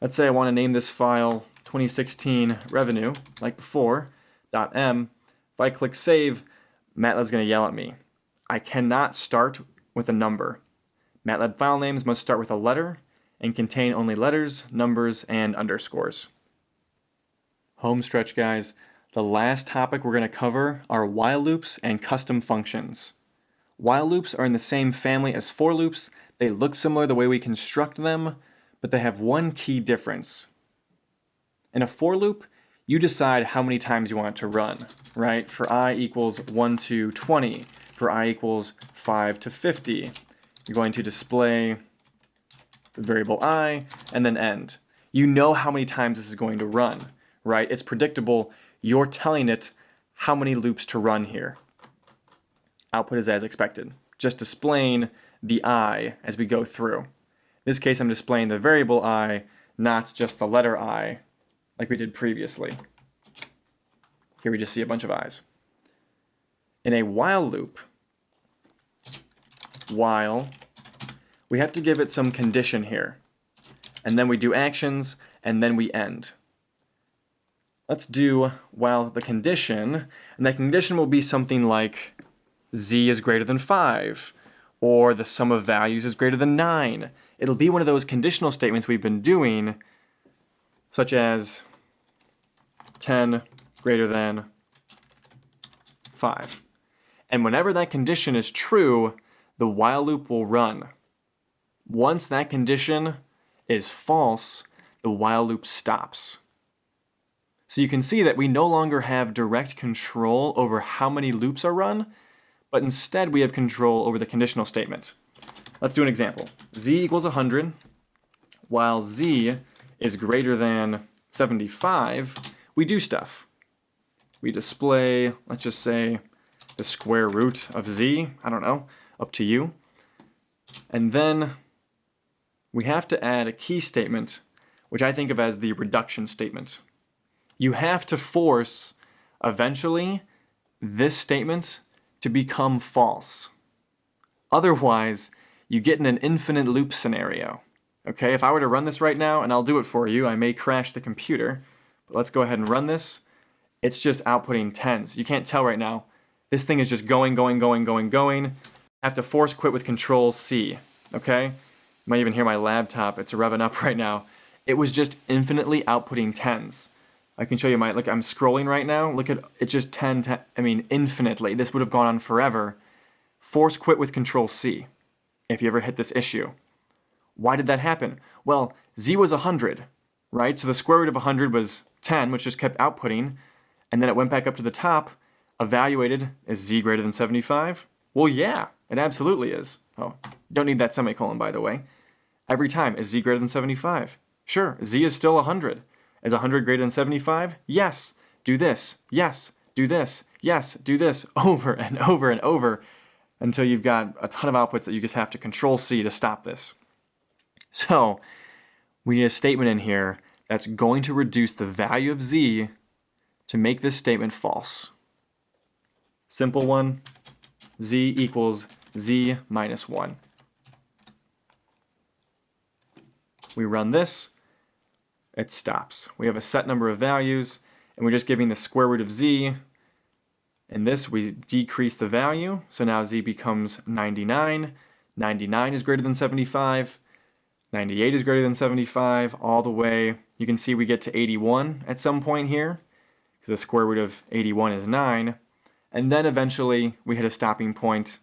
Let's say I want to name this file 2016 revenue, like before, .m. If I click save, MATLAB's going to yell at me. I cannot start with a number. MATLAB file names must start with a letter and contain only letters, numbers, and underscores. Home stretch, guys. The last topic we're going to cover are while loops and custom functions. While loops are in the same family as for loops. They look similar the way we construct them, but they have one key difference. In a for loop, you decide how many times you want it to run, right? For i equals 1 to 20, for i equals 5 to 50. You're going to display the variable i and then end. You know how many times this is going to run, right? It's predictable. You're telling it how many loops to run here. Output is as expected. Just displaying the i as we go through. In this case, I'm displaying the variable i, not just the letter i, like we did previously. Here we just see a bunch of i's. In a while loop, while, we have to give it some condition here. And then we do actions, and then we end. Let's do while the condition, and that condition will be something like z is greater than 5, or the sum of values is greater than 9. It'll be one of those conditional statements we've been doing, such as 10 greater than 5. And whenever that condition is true, the while loop will run. Once that condition is false, the while loop stops. So you can see that we no longer have direct control over how many loops are run, but instead we have control over the conditional statement. Let's do an example. z equals 100, while z is greater than 75, we do stuff. We display, let's just say, the square root of z, I don't know, up to you. And then we have to add a key statement, which I think of as the reduction statement. You have to force, eventually, this statement to become false. Otherwise, you get in an infinite loop scenario. Okay, if I were to run this right now, and I'll do it for you, I may crash the computer, but let's go ahead and run this. It's just outputting tens. You can't tell right now. This thing is just going, going, going, going, going. Have to force quit with control C, okay? You might even hear my laptop, it's revving up <laughs> right now. It was just infinitely outputting tens. I can show you my, look, I'm scrolling right now. Look at, it's just 10, 10, I mean, infinitely. This would have gone on forever. Force quit with control C, if you ever hit this issue. Why did that happen? Well, Z was 100, right? So the square root of 100 was 10, which just kept outputting, and then it went back up to the top, evaluated, is Z greater than 75? Well, yeah, it absolutely is. Oh, don't need that semicolon, by the way. Every time, is Z greater than 75? Sure, Z is still 100. Is 100 greater than 75? Yes. Do this. Yes. Do this. Yes. Do this. <laughs> Over and over and over until you've got a ton of outputs that you just have to control C to stop this. So we need a statement in here that's going to reduce the value of Z to make this statement false. Simple one, Z equals Z minus 1. We run this, it stops. We have a set number of values, and we're just giving the square root of z. In this, we decrease the value, so now z becomes 99. 99 is greater than 75. 98 is greater than 75, all the way. You can see we get to 81 at some point here, because the square root of 81 is 9. And then eventually we hit a stopping point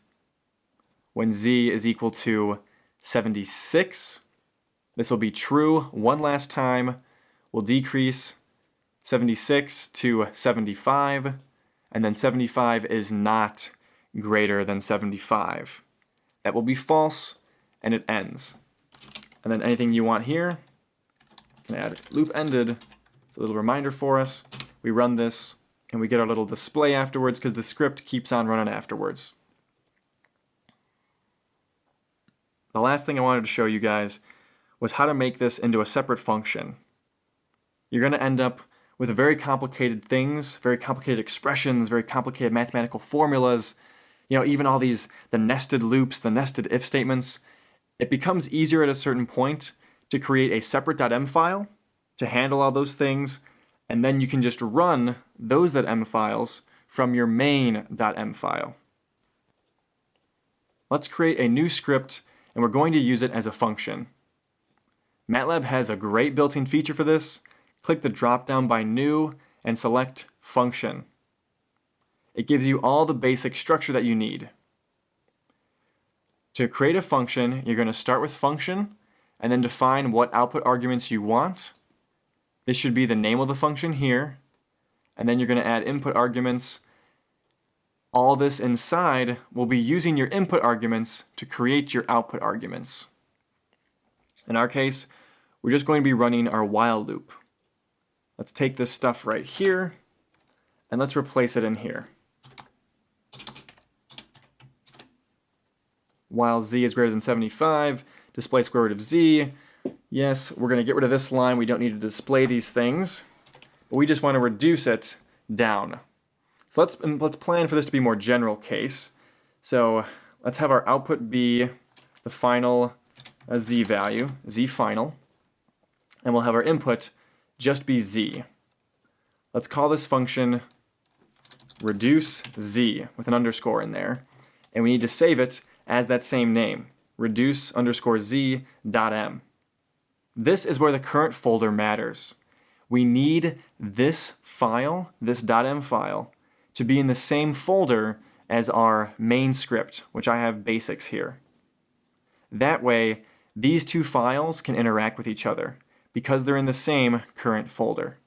when z is equal to 76. This will be true one last time. We'll decrease 76 to 75, and then 75 is not greater than 75. That will be false, and it ends. And then anything you want here, can add loop ended. It's a little reminder for us. We run this, and we get our little display afterwards because the script keeps on running afterwards. The last thing I wanted to show you guys was how to make this into a separate function. You're going to end up with very complicated things, very complicated expressions, very complicated mathematical formulas, you know, even all these, the nested loops, the nested if statements. It becomes easier at a certain point to create a separate .m file to handle all those things and then you can just run those .m files from your main.m file. Let's create a new script and we're going to use it as a function. MATLAB has a great built-in feature for this. Click the drop-down by New and select Function. It gives you all the basic structure that you need. To create a function, you're going to start with function and then define what output arguments you want this should be the name of the function here. And then you're going to add input arguments. All this inside will be using your input arguments to create your output arguments. In our case, we're just going to be running our while loop. Let's take this stuff right here, and let's replace it in here. While z is greater than 75, display square root of z, Yes, we're going to get rid of this line. We don't need to display these things. But we just want to reduce it down. So let's, let's plan for this to be more general case. So let's have our output be the final uh, z value, z final. And we'll have our input just be z. Let's call this function reduce z with an underscore in there. And we need to save it as that same name, reduce underscore z dot m. This is where the current folder matters. We need this file, this .m file, to be in the same folder as our main script, which I have basics here. That way, these two files can interact with each other because they're in the same current folder.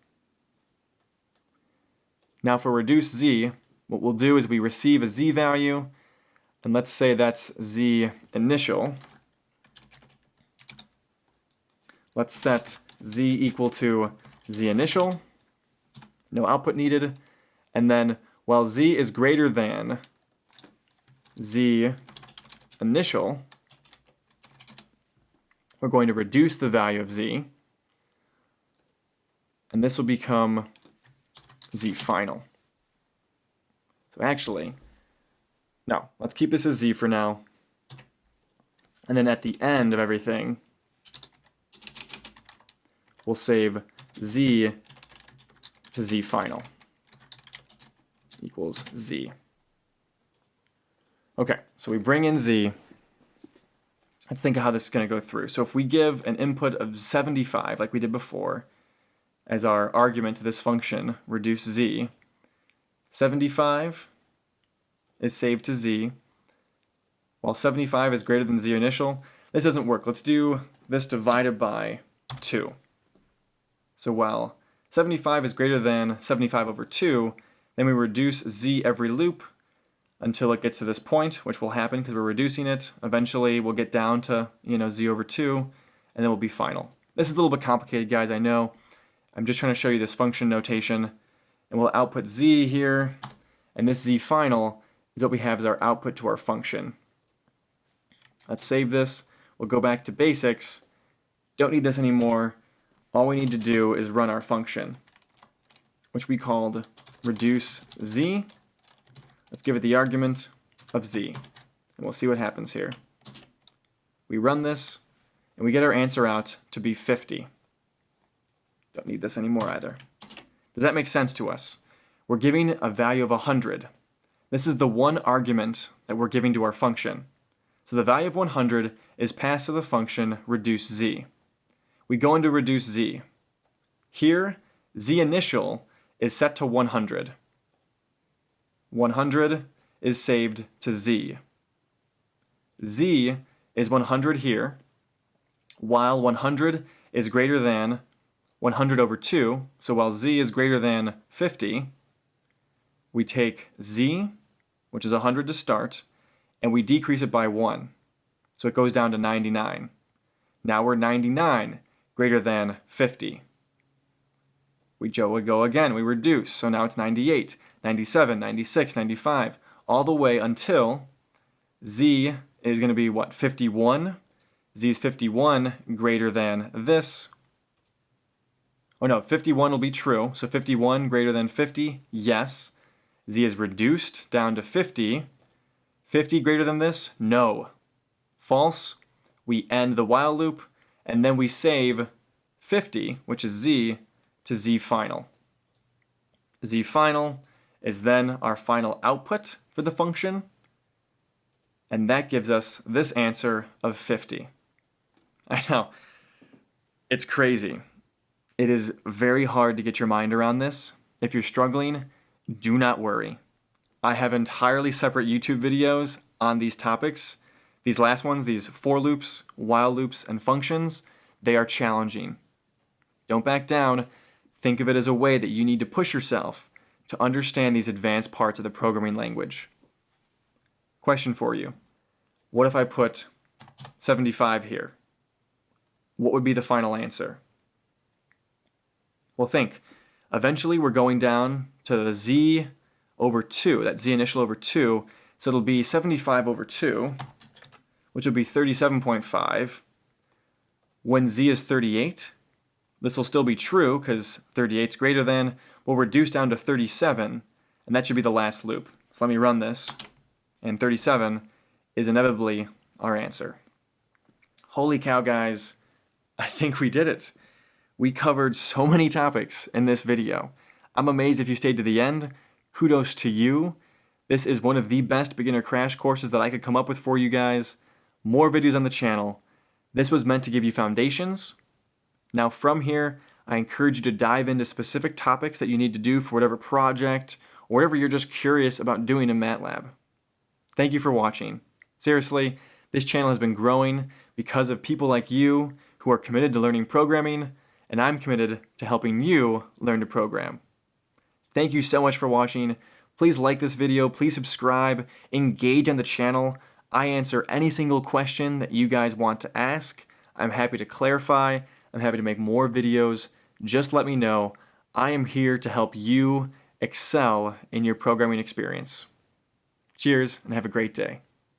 Now for reduce z, what we'll do is we receive a z value, and let's say that's z initial, Let's set z equal to z initial, no output needed, and then while z is greater than z initial, we're going to reduce the value of z, and this will become z final. So actually, no, let's keep this as z for now. And then at the end of everything, we'll save z to z final equals z. Okay, so we bring in z. Let's think of how this is going to go through. So if we give an input of 75, like we did before, as our argument to this function, reduce z, 75 is saved to z, while 75 is greater than z initial. This doesn't work. Let's do this divided by 2. So while 75 is greater than 75 over 2, then we reduce z every loop until it gets to this point, which will happen because we're reducing it. Eventually we'll get down to, you know, z over 2, and then we'll be final. This is a little bit complicated, guys, I know. I'm just trying to show you this function notation. And we'll output z here, and this z final is what we have as our output to our function. Let's save this. We'll go back to basics. Don't need this anymore all we need to do is run our function, which we called reduce z. Let's give it the argument of z, and we'll see what happens here. We run this, and we get our answer out to be 50. Don't need this anymore either. Does that make sense to us? We're giving a value of 100. This is the one argument that we're giving to our function. So the value of 100 is passed to the function reduce z we go into reduce z. Here, z initial is set to 100. 100 is saved to z. z is 100 here, while 100 is greater than 100 over 2, so while z is greater than 50, we take z, which is 100 to start, and we decrease it by 1. So it goes down to 99. Now we're 99 greater than 50. We go again, we reduce, so now it's 98, 97, 96, 95, all the way until z is going to be what, 51? z is 51 greater than this. Oh no, 51 will be true, so 51 greater than 50, yes. z is reduced down to 50. 50 greater than this, no. False, we end the while loop, and then we save 50, which is z, to z final. z final is then our final output for the function, and that gives us this answer of 50. <laughs> I know, it's crazy. It is very hard to get your mind around this. If you're struggling, do not worry. I have entirely separate YouTube videos on these topics. These last ones, these for loops, while loops, and functions, they are challenging. Don't back down. Think of it as a way that you need to push yourself to understand these advanced parts of the programming language. Question for you. What if I put 75 here? What would be the final answer? Well, think. Eventually, we're going down to the z over 2, that z initial over 2, so it'll be 75 over 2, which would be 37.5. When z is 38, this will still be true because 38 is greater than, we'll reduce down to 37, and that should be the last loop. So let me run this, and 37 is inevitably our answer. Holy cow, guys, I think we did it. We covered so many topics in this video. I'm amazed if you stayed to the end. Kudos to you. This is one of the best beginner crash courses that I could come up with for you guys. More videos on the channel. This was meant to give you foundations. Now from here, I encourage you to dive into specific topics that you need to do for whatever project or whatever you're just curious about doing in MATLAB. Thank you for watching. Seriously, this channel has been growing because of people like you who are committed to learning programming, and I'm committed to helping you learn to program. Thank you so much for watching. Please like this video, please subscribe, engage on the channel. I answer any single question that you guys want to ask. I'm happy to clarify. I'm happy to make more videos. Just let me know. I am here to help you excel in your programming experience. Cheers and have a great day.